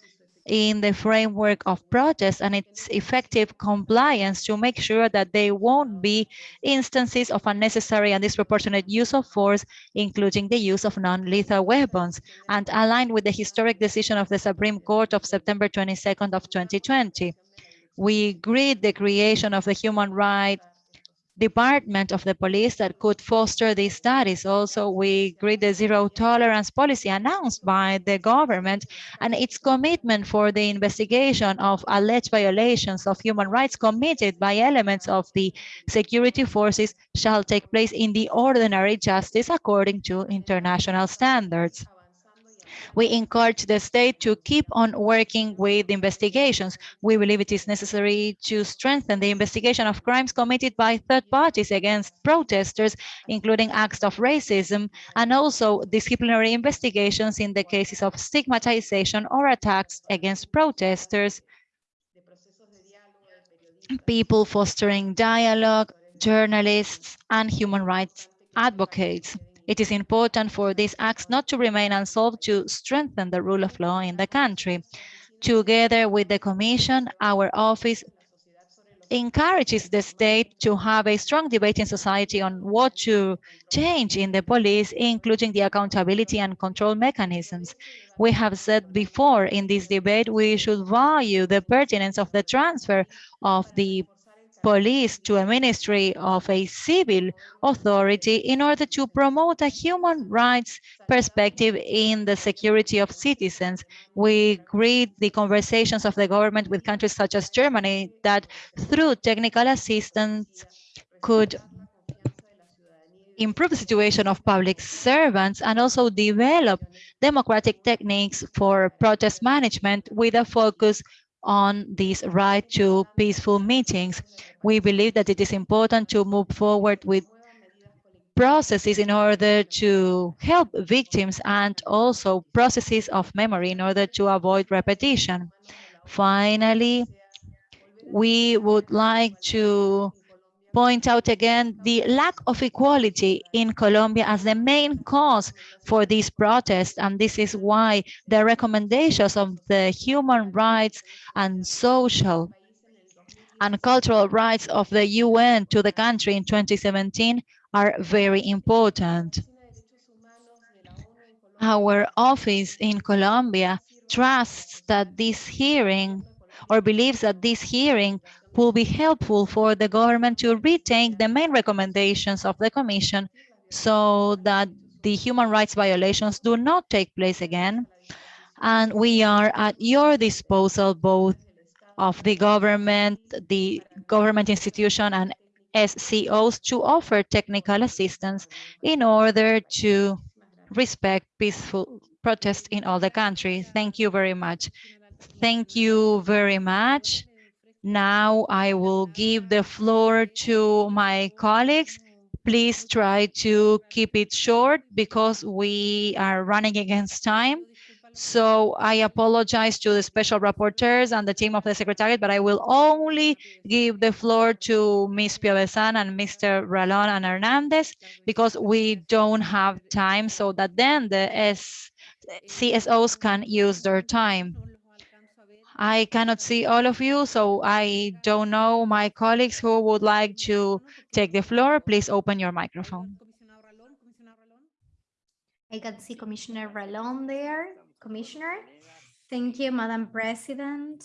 in the framework of protests and its effective compliance to make sure that there won't be instances of unnecessary and disproportionate use of force, including the use of non-lethal weapons, and aligned with the historic decision of the Supreme Court of September 22nd of 2020. We agreed the creation of the Human Rights department of the police that could foster these studies. Also, we agree the zero tolerance policy announced by the government and its commitment for the investigation of alleged violations of human rights committed by elements of the security forces shall take place in the ordinary justice according to international standards. We encourage the state to keep on working with investigations. We believe it is necessary to strengthen the investigation of crimes committed by third parties against protesters, including acts of racism, and also disciplinary investigations in the cases of stigmatization or attacks against protesters, people fostering dialogue, journalists, and human rights advocates. It is important for these acts not to remain unsolved to strengthen the rule of law in the country. Together with the Commission, our office encourages the state to have a strong debate in society on what to change in the police, including the accountability and control mechanisms. We have said before in this debate, we should value the pertinence of the transfer of the police to a ministry of a civil authority in order to promote a human rights perspective in the security of citizens. We greet the conversations of the government with countries such as Germany that through technical assistance could improve the situation of public servants and also develop democratic techniques for protest management with a focus on this right to peaceful meetings. We believe that it is important to move forward with processes in order to help victims and also processes of memory in order to avoid repetition. Finally, we would like to point out again the lack of equality in Colombia as the main cause for these protests. And this is why the recommendations of the human rights and social and cultural rights of the UN to the country in 2017 are very important. Our office in Colombia trusts that this hearing or believes that this hearing will be helpful for the government to retake the main recommendations of the Commission so that the human rights violations do not take place again. And we are at your disposal, both of the government, the government institution and SCOs to offer technical assistance in order to respect peaceful protest in all the country. Thank you very much. Thank you very much. Now I will give the floor to my colleagues. Please try to keep it short because we are running against time. So I apologize to the special rapporteurs and the team of the Secretariat, but I will only give the floor to Ms. Piovesan and Mr. Ralon and Hernandez because we don't have time so that then the CSOs can use their time. I cannot see all of you, so I don't know my colleagues who would like to take the floor. Please open your microphone. I can see Commissioner Ralon there. Commissioner, thank you, Madam President.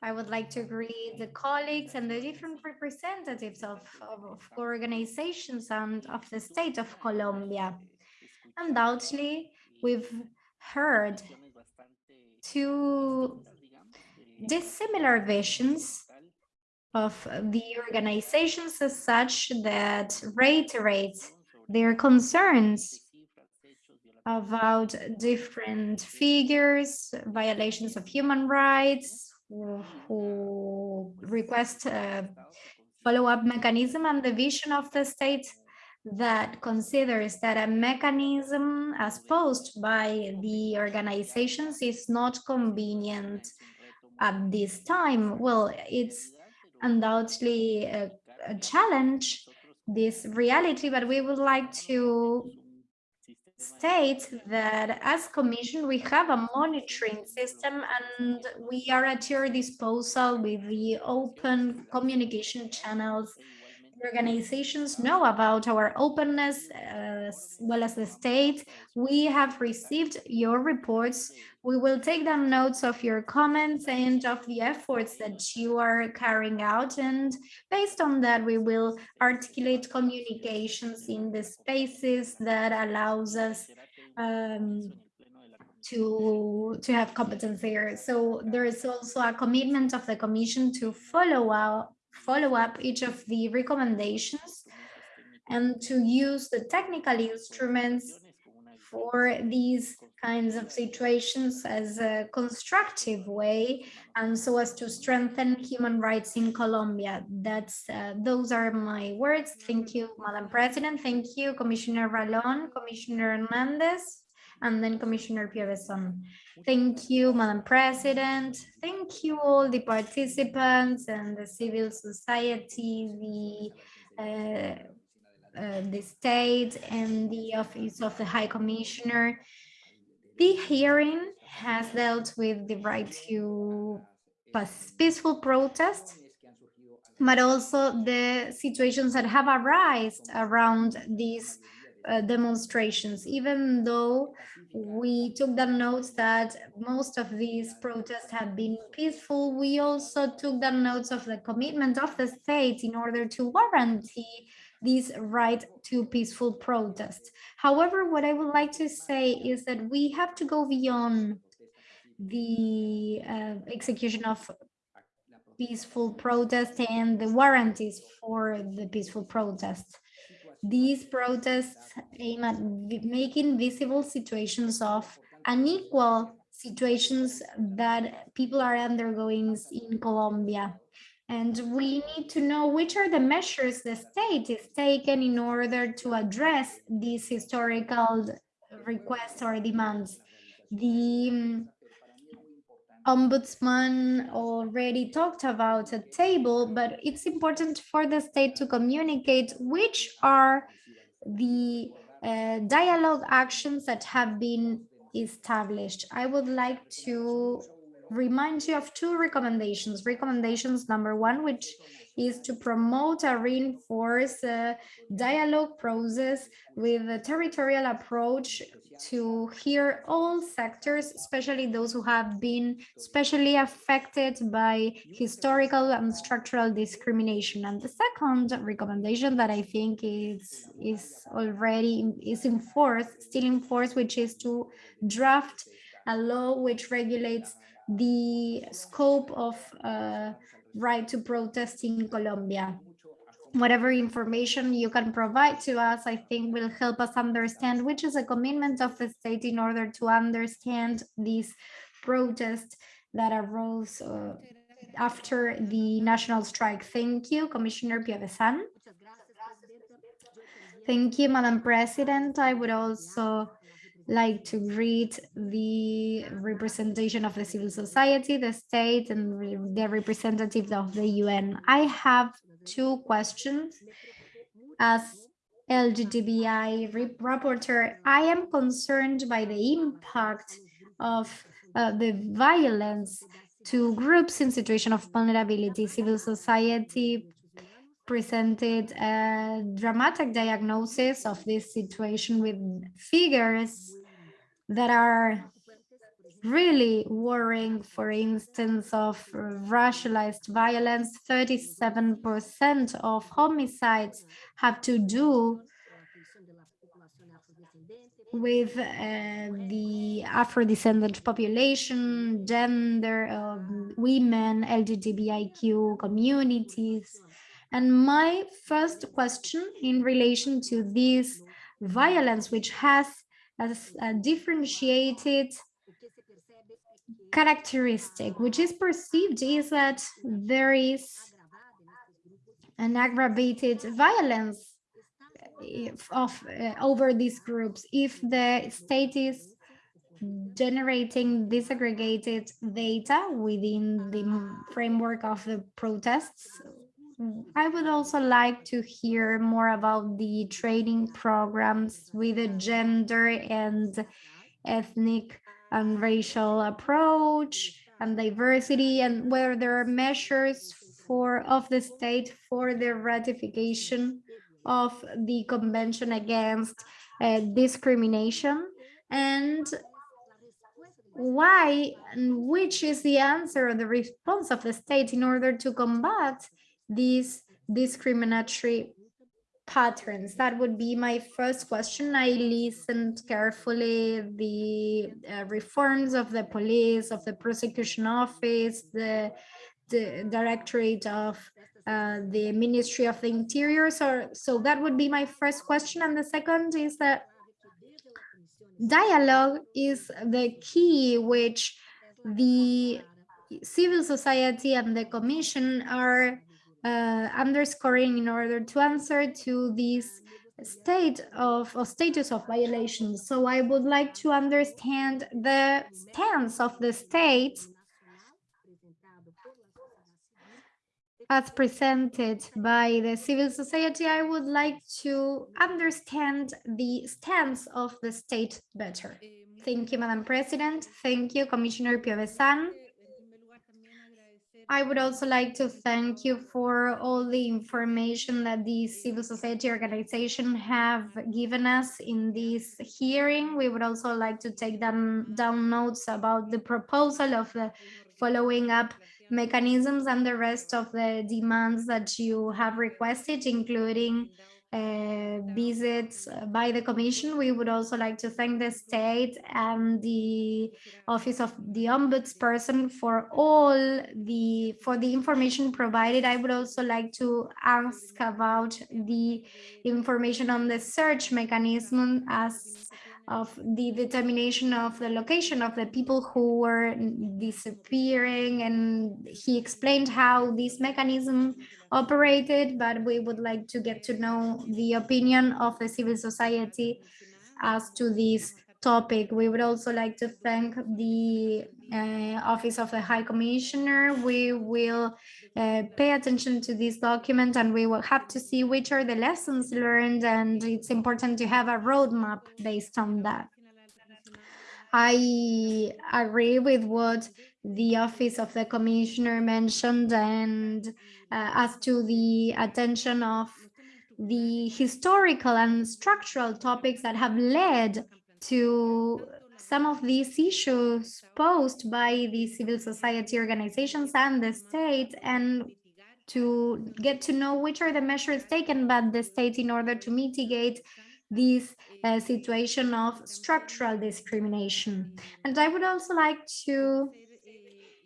I would like to greet the colleagues and the different representatives of, of organizations and of the state of Colombia. Undoubtedly, we've heard two dissimilar visions of the organizations as such that reiterate their concerns about different figures, violations of human rights, who request a follow-up mechanism and the vision of the state that considers that a mechanism as posed by the organizations is not convenient at this time? Well, it's undoubtedly a, a challenge, this reality, but we would like to state that as commission we have a monitoring system and we are at your disposal with the open communication channels organizations know about our openness uh, as well as the state. We have received your reports. We will take down notes of your comments and of the efforts that you are carrying out. And based on that, we will articulate communications in the spaces that allows us um, to to have competence there. So there is also a commitment of the Commission to follow up follow up each of the recommendations and to use the technical instruments for these kinds of situations as a constructive way and so as to strengthen human rights in Colombia. That's uh, those are my words. Thank you, Madam President. Thank you, Commissioner Ralon, Commissioner Hernandez and then Commissioner Piovesan. Thank you, Madam President. Thank you all the participants and the civil society, the uh, uh, the state and the office of the High Commissioner. The hearing has dealt with the right to peaceful protest, but also the situations that have arisen around these uh, demonstrations, even though we took the notes that most of these protests have been peaceful, we also took the notes of the commitment of the state in order to guarantee this right to peaceful protest. However, what I would like to say is that we have to go beyond the uh, execution of peaceful protest and the warranties for the peaceful protests. These protests aim at making visible situations of unequal situations that people are undergoing in Colombia. And we need to know which are the measures the state is taking in order to address these historical requests or demands. The um, ombudsman already talked about a table, but it's important for the state to communicate which are the uh, dialogue actions that have been established. I would like to remind you of two recommendations. Recommendations number one, which is to promote a reinforce uh, dialogue process with a territorial approach to hear all sectors, especially those who have been especially affected by historical and structural discrimination. And the second recommendation that I think is, is already is in force, still in force, which is to draft a law which regulates the scope of uh, right to protest in Colombia whatever information you can provide to us, I think will help us understand which is a commitment of the state in order to understand these protests that arose uh, after the national strike. Thank you, Commissioner Piovesan. Thank you, Madam President. I would also like to greet the representation of the civil society, the state, and the representatives of the UN. I have two questions. As re- rapporteur, I am concerned by the impact of uh, the violence to groups in situation of vulnerability. Civil society presented a dramatic diagnosis of this situation with figures that are really worrying, for instance, of racialized violence, 37% of homicides have to do with uh, the Afro-descendant population, gender, um, women, LGBTIQ communities. And my first question in relation to this violence, which has a, a differentiated characteristic, which is perceived is that there is an aggravated violence if- of uh, over these groups. If the state is generating disaggregated data within the framework of the protests I would also like to hear more about the training programs with a gender and ethnic and racial approach and diversity and whether there are measures for of the state for the ratification of the convention against uh, discrimination. And why and which is the answer or the response of the state in order to combat these discriminatory patterns? That would be my first question. I listened carefully the uh, reforms of the police, of the prosecution office, the, the directorate of uh, the Ministry of the Interior. So, so that would be my first question. And the second is that dialogue is the key which the civil society and the commission are uh, underscoring in order to answer to this state of or status of violations. So I would like to understand the stance of the state as presented by the civil society. I would like to understand the stance of the state better. Thank you, Madam President. Thank you, Commissioner Piovesan. I would also like to thank you for all the information that the civil society organization have given us in this hearing. We would also like to take down, down notes about the proposal of the following up mechanisms and the rest of the demands that you have requested, including uh, visits by the commission. We would also like to thank the state and the office of the ombudsperson for all the for the information provided. I would also like to ask about the information on the search mechanism as of the determination of the location of the people who were disappearing and he explained how this mechanism operated but we would like to get to know the opinion of the civil society as to this topic we would also like to thank the uh, office of the high commissioner we will uh, pay attention to this document and we will have to see which are the lessons learned and it's important to have a roadmap based on that. I agree with what the office of the commissioner mentioned and uh, as to the attention of the historical and structural topics that have led to some of these issues posed by the civil society organizations and the state and to get to know which are the measures taken by the state in order to mitigate this uh, situation of structural discrimination. And I would also like to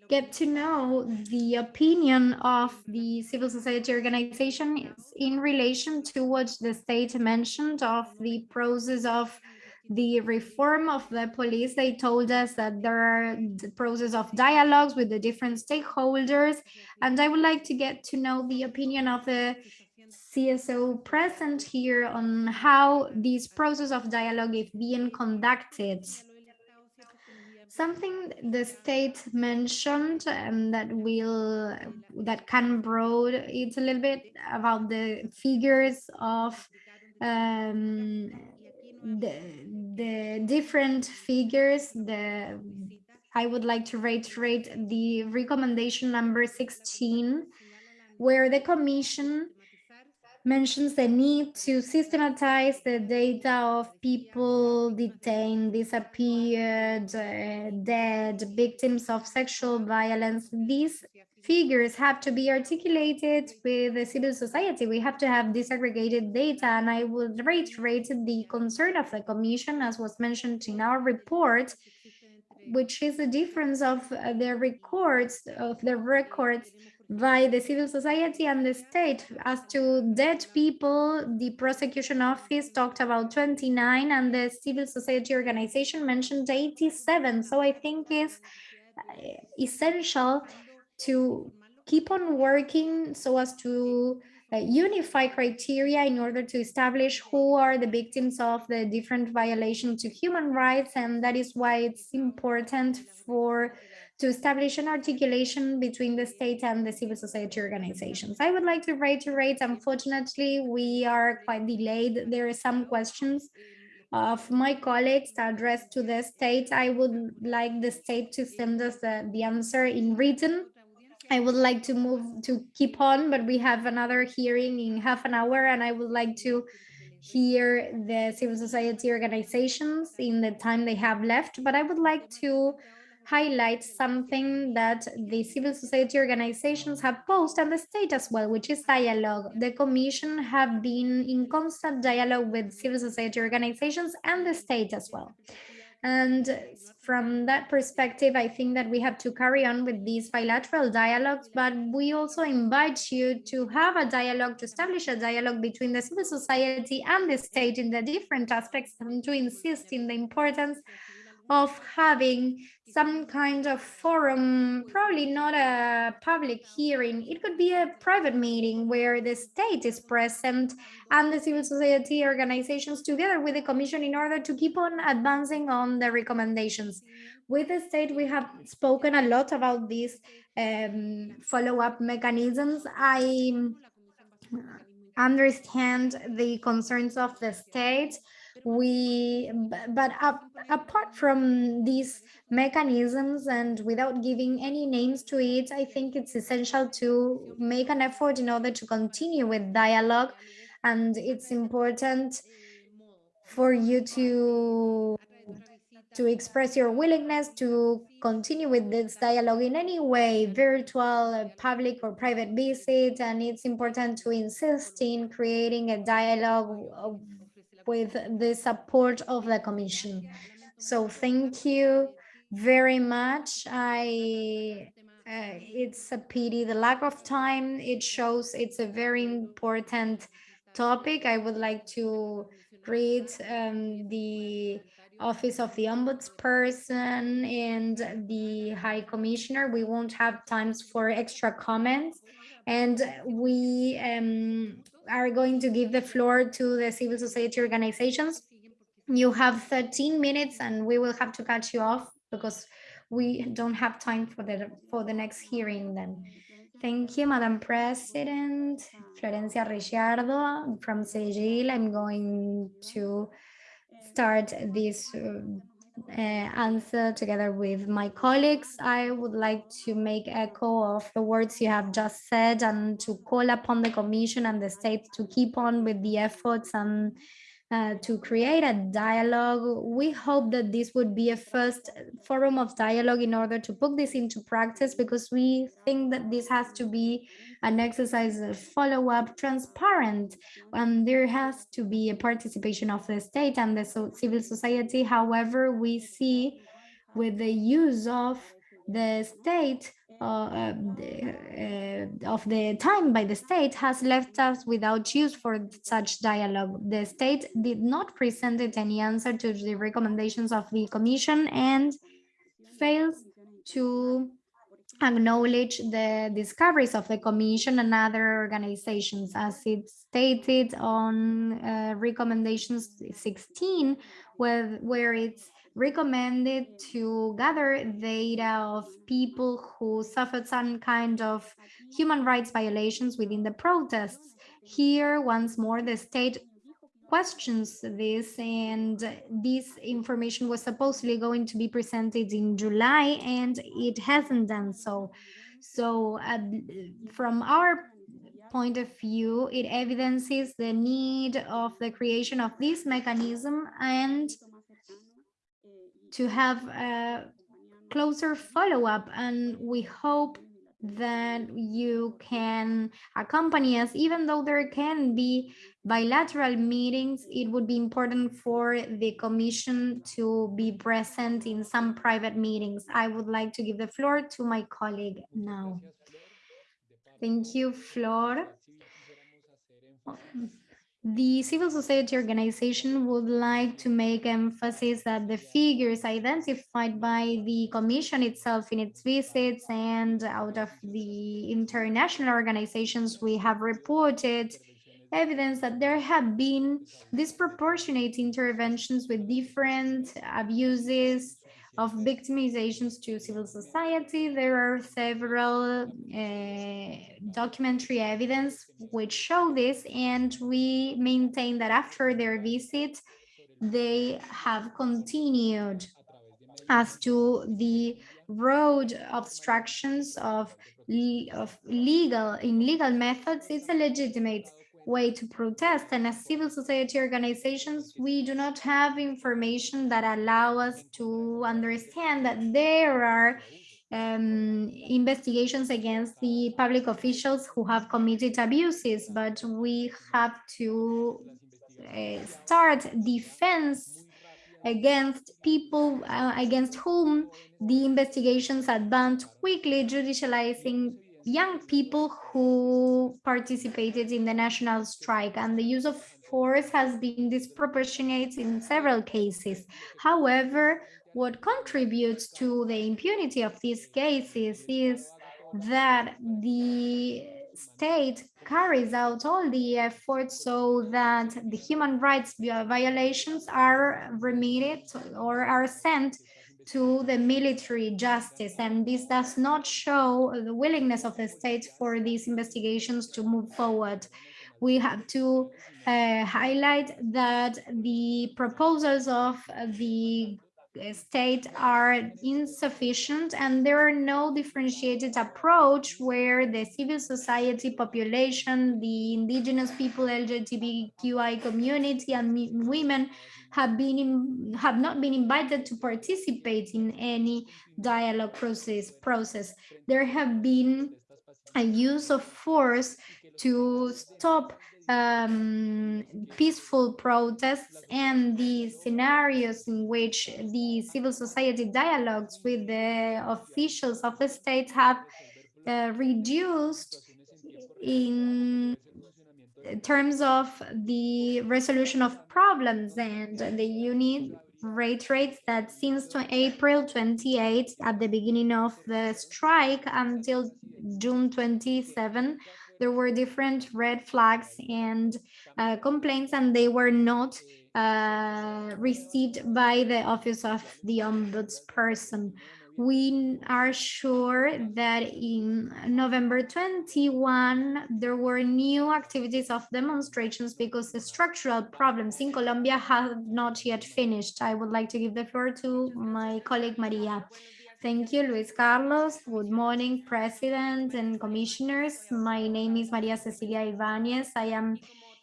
get to know the opinion of the civil society organization in relation to what the state mentioned of the process of the reform of the police, they told us that there are the process of dialogues with the different stakeholders. And I would like to get to know the opinion of the CSO present here on how this process of dialogue is being conducted. Something the state mentioned and that will that can broad it's a little bit about the figures of um, the the different figures the i would like to reiterate the recommendation number 16 where the commission mentions the need to systematize the data of people detained, disappeared, uh, dead, victims of sexual violence. These figures have to be articulated with the civil society. We have to have disaggregated data, and I would reiterate the concern of the Commission, as was mentioned in our report, which is the difference of uh, the records of the records by the civil society and the state. As to dead people, the prosecution office talked about 29 and the civil society organization mentioned 87. So I think it's uh, essential to keep on working so as to uh, unify criteria in order to establish who are the victims of the different violations to human rights. And that is why it's important for to establish an articulation between the state and the civil society organizations. I would like to reiterate, unfortunately, we are quite delayed. There are some questions of my colleagues addressed to the state. I would like the state to send us the, the answer in written I would like to move to keep on, but we have another hearing in half an hour and I would like to hear the civil society organizations in the time they have left. But I would like to highlight something that the civil society organizations have posed and the state as well, which is dialogue. The commission have been in constant dialogue with civil society organizations and the state as well. And from that perspective, I think that we have to carry on with these bilateral dialogues, but we also invite you to have a dialogue, to establish a dialogue between the civil society and the state in the different aspects and to insist in the importance of having some kind of forum, probably not a public hearing. It could be a private meeting where the state is present and the civil society organizations together with the commission in order to keep on advancing on the recommendations. With the state, we have spoken a lot about these um, follow-up mechanisms. I understand the concerns of the state we but up, apart from these mechanisms and without giving any names to it i think it's essential to make an effort in order to continue with dialogue and it's important for you to to express your willingness to continue with this dialogue in any way, virtual, public or private visit. And it's important to insist in creating a dialogue with the support of the commission. So thank you very much. I uh, it's a pity the lack of time. It shows it's a very important topic. I would like to read um, the Office of the Ombudsperson and the High Commissioner. We won't have times for extra comments. And we um, are going to give the floor to the civil society organizations. You have 13 minutes and we will have to cut you off because we don't have time for the for the next hearing then. Thank you, Madam President. Florencia Reggiardo from CEJIL. I'm going to start this uh, Uh, answer together with my colleagues. I would like to make echo of the words you have just said and to call upon the Commission and the states to keep on with the efforts and uh, to create a dialogue. We hope that this would be a first forum of dialogue in order to put this into practice because we think that this has to be an exercise of follow-up transparent and there has to be a participation of the state and the so civil society. However, we see with the use of the state uh, uh, of the time by the state has left us without use for such dialogue. The state did not present any answer to the recommendations of the commission and fails to acknowledge the discoveries of the commission and other organizations as it stated on uh, recommendations 16 where, where it's recommended to gather data of people who suffered some kind of human rights violations within the protests. Here, once more, the state questions this and this information was supposedly going to be presented in July and it hasn't done so. So uh, from our point of view, it evidences the need of the creation of this mechanism and to have a closer follow-up and we hope that you can accompany us. Even though there can be bilateral meetings it would be important for the commission to be present in some private meetings. I would like to give the floor to my colleague now. Thank you flor the civil society organization would like to make emphasis that the figures identified by the commission itself in its visits and out of the international organizations we have reported evidence that there have been disproportionate interventions with different abuses of victimizations to civil society. There are several uh, documentary evidence which show this, and we maintain that after their visit, they have continued as to the road obstructions of, of legal in legal methods it's a legitimate way to protest. And as civil society organizations, we do not have information that allow us to understand that there are um, investigations against the public officials who have committed abuses, but we have to uh, start defense against people uh, against whom the investigations advance quickly judicializing young people who participated in the national strike and the use of force has been disproportionate in several cases. However, what contributes to the impunity of these cases is that the state carries out all the efforts so that the human rights violations are remitted or are sent to the military justice and this does not show the willingness of the state for these investigations to move forward. We have to uh, highlight that the proposals of the state are insufficient and there are no differentiated approach where the civil society population, the indigenous people, LGBTQI community and women have been in, have not been invited to participate in any dialogue process process. There have been a use of force to stop um, peaceful protests and the scenarios in which the civil society dialogues with the officials of the state have uh, reduced in terms of the resolution of problems and the unit rate rates that since April 28 at the beginning of the strike until June 27 there were different red flags and uh, complaints and they were not uh, received by the office of the ombudsperson. We are sure that in November 21, there were new activities of demonstrations because the structural problems in Colombia have not yet finished. I would like to give the floor to my colleague Maria. Thank you, Luis Carlos. Good morning, President and Commissioners. My name is Maria Cecilia Ibanez. I am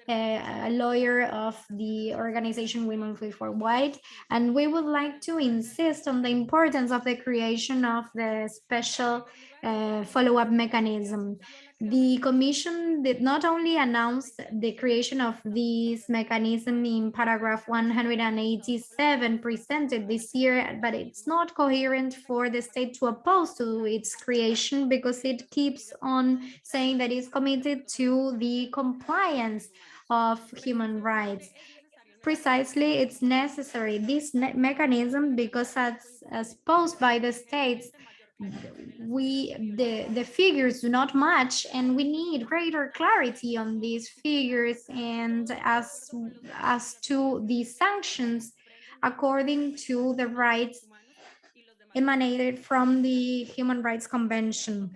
a, lawyer of the organization Women for White, and we would like to insist on the importance of the creation of the special uh, follow-up mechanism. The Commission did not only announce the creation of this mechanism in paragraph 187 presented this year, but it's not coherent for the state to oppose to its creation because it keeps on saying that it's committed to the compliance of human rights. Precisely it's necessary. This mechanism because as, as posed by the states we the the figures do not match and we need greater clarity on these figures and as as to the sanctions according to the rights emanated from the human rights convention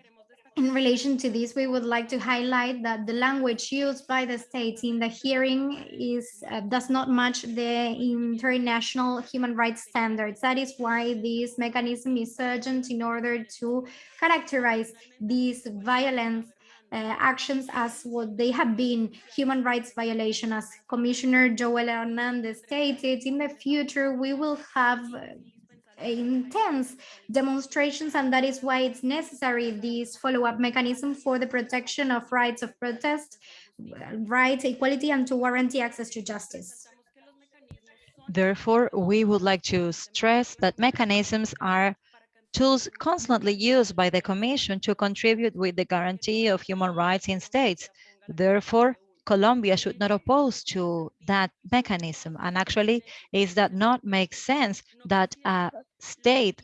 in relation to this, we would like to highlight that the language used by the states in the hearing is uh, does not match the international human rights standards. That is why this mechanism is urgent in order to characterize these violence uh, actions as what they have been human rights violation as Commissioner Joel Hernandez stated in the future we will have Uh, intense demonstrations and that is why it's necessary this follow-up mechanism for the protection of rights of protest uh, rights equality and to guarantee access to justice. Therefore we would like to stress that mechanisms are tools constantly used by the commission to contribute with the guarantee of human rights in states. Therefore Colombia should not oppose to that mechanism. And actually, is that not make sense that a state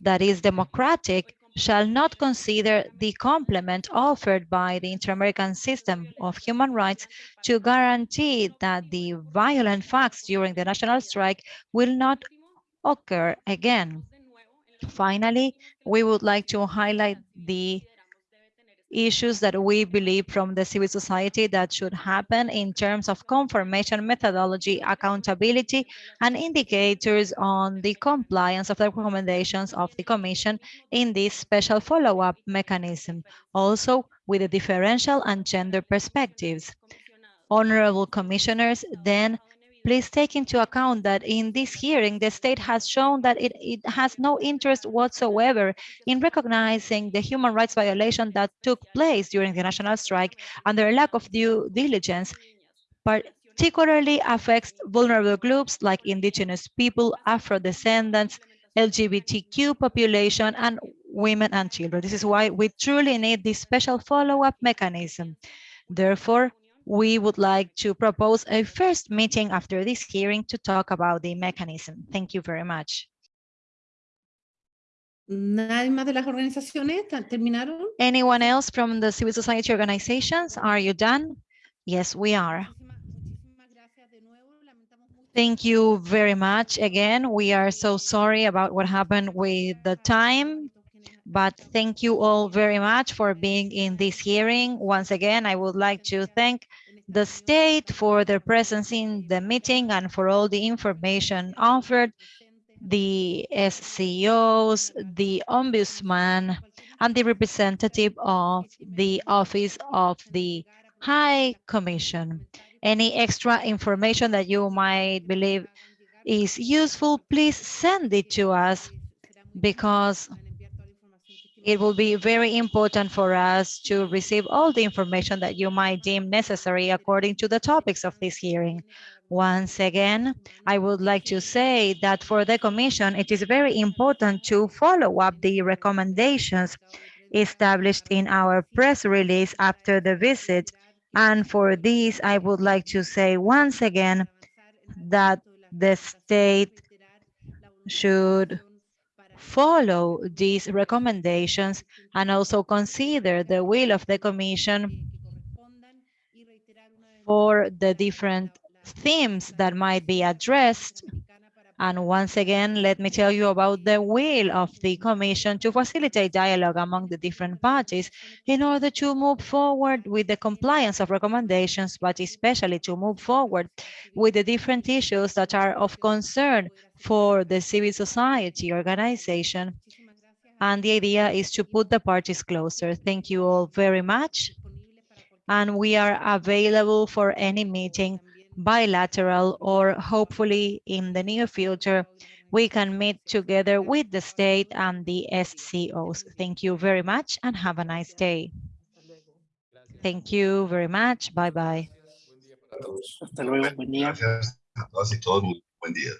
that is democratic shall not consider the complement offered by the Inter-American system of human rights to guarantee that the violent facts during the national strike will not occur again. Finally, we would like to highlight the issues that we believe from the civil society that should happen in terms of confirmation methodology, accountability, and indicators on the compliance of the recommendations of the Commission in this special follow-up mechanism, also with the differential and gender perspectives. Honorable commissioners, then please take into account that in this hearing, the state has shown that it, it has no interest whatsoever in recognizing the human rights violation that took place during the national strike and their lack of due diligence, particularly affects vulnerable groups like indigenous people, Afro-descendants, LGBTQ population, and women and children. This is why we truly need this special follow-up mechanism. Therefore, we would like to propose a first meeting after this hearing to talk about the mechanism. Thank you very much. ¿Nadie más de las organizaciones terminaron? Anyone else from the civil society organizations? Are you done? Yes, we are. Thank you very much. Again, we are so sorry about what happened with the time. But thank you all very much for being in this hearing. Once again, I would like to thank the state for their presence in the meeting and for all the information offered, the SCOs, the ombudsman, and the representative of the Office of the High Commission. Any extra information that you might believe is useful, please send it to us because it will be very important for us to receive all the information that you might deem necessary according to the topics of this hearing. Once again, I would like to say that for the Commission, it is very important to follow up the recommendations established in our press release after the visit. And for this, I would like to say once again that the state should follow these recommendations and also consider the will of the Commission for the different themes that might be addressed. And once again, let me tell you about the will of the Commission to facilitate dialogue among the different parties in order to move forward with the compliance of recommendations, but especially to move forward with the different issues that are of concern for the civil society organization. And the idea is to put the parties closer. Thank you all very much. And we are available for any meeting bilateral or hopefully in the near future, we can meet together with the state and the SCOs. Thank you very much and have a nice day. Thank you very much. Bye bye. Hasta luego, buen día. Gracias a todas y todos. Buen día.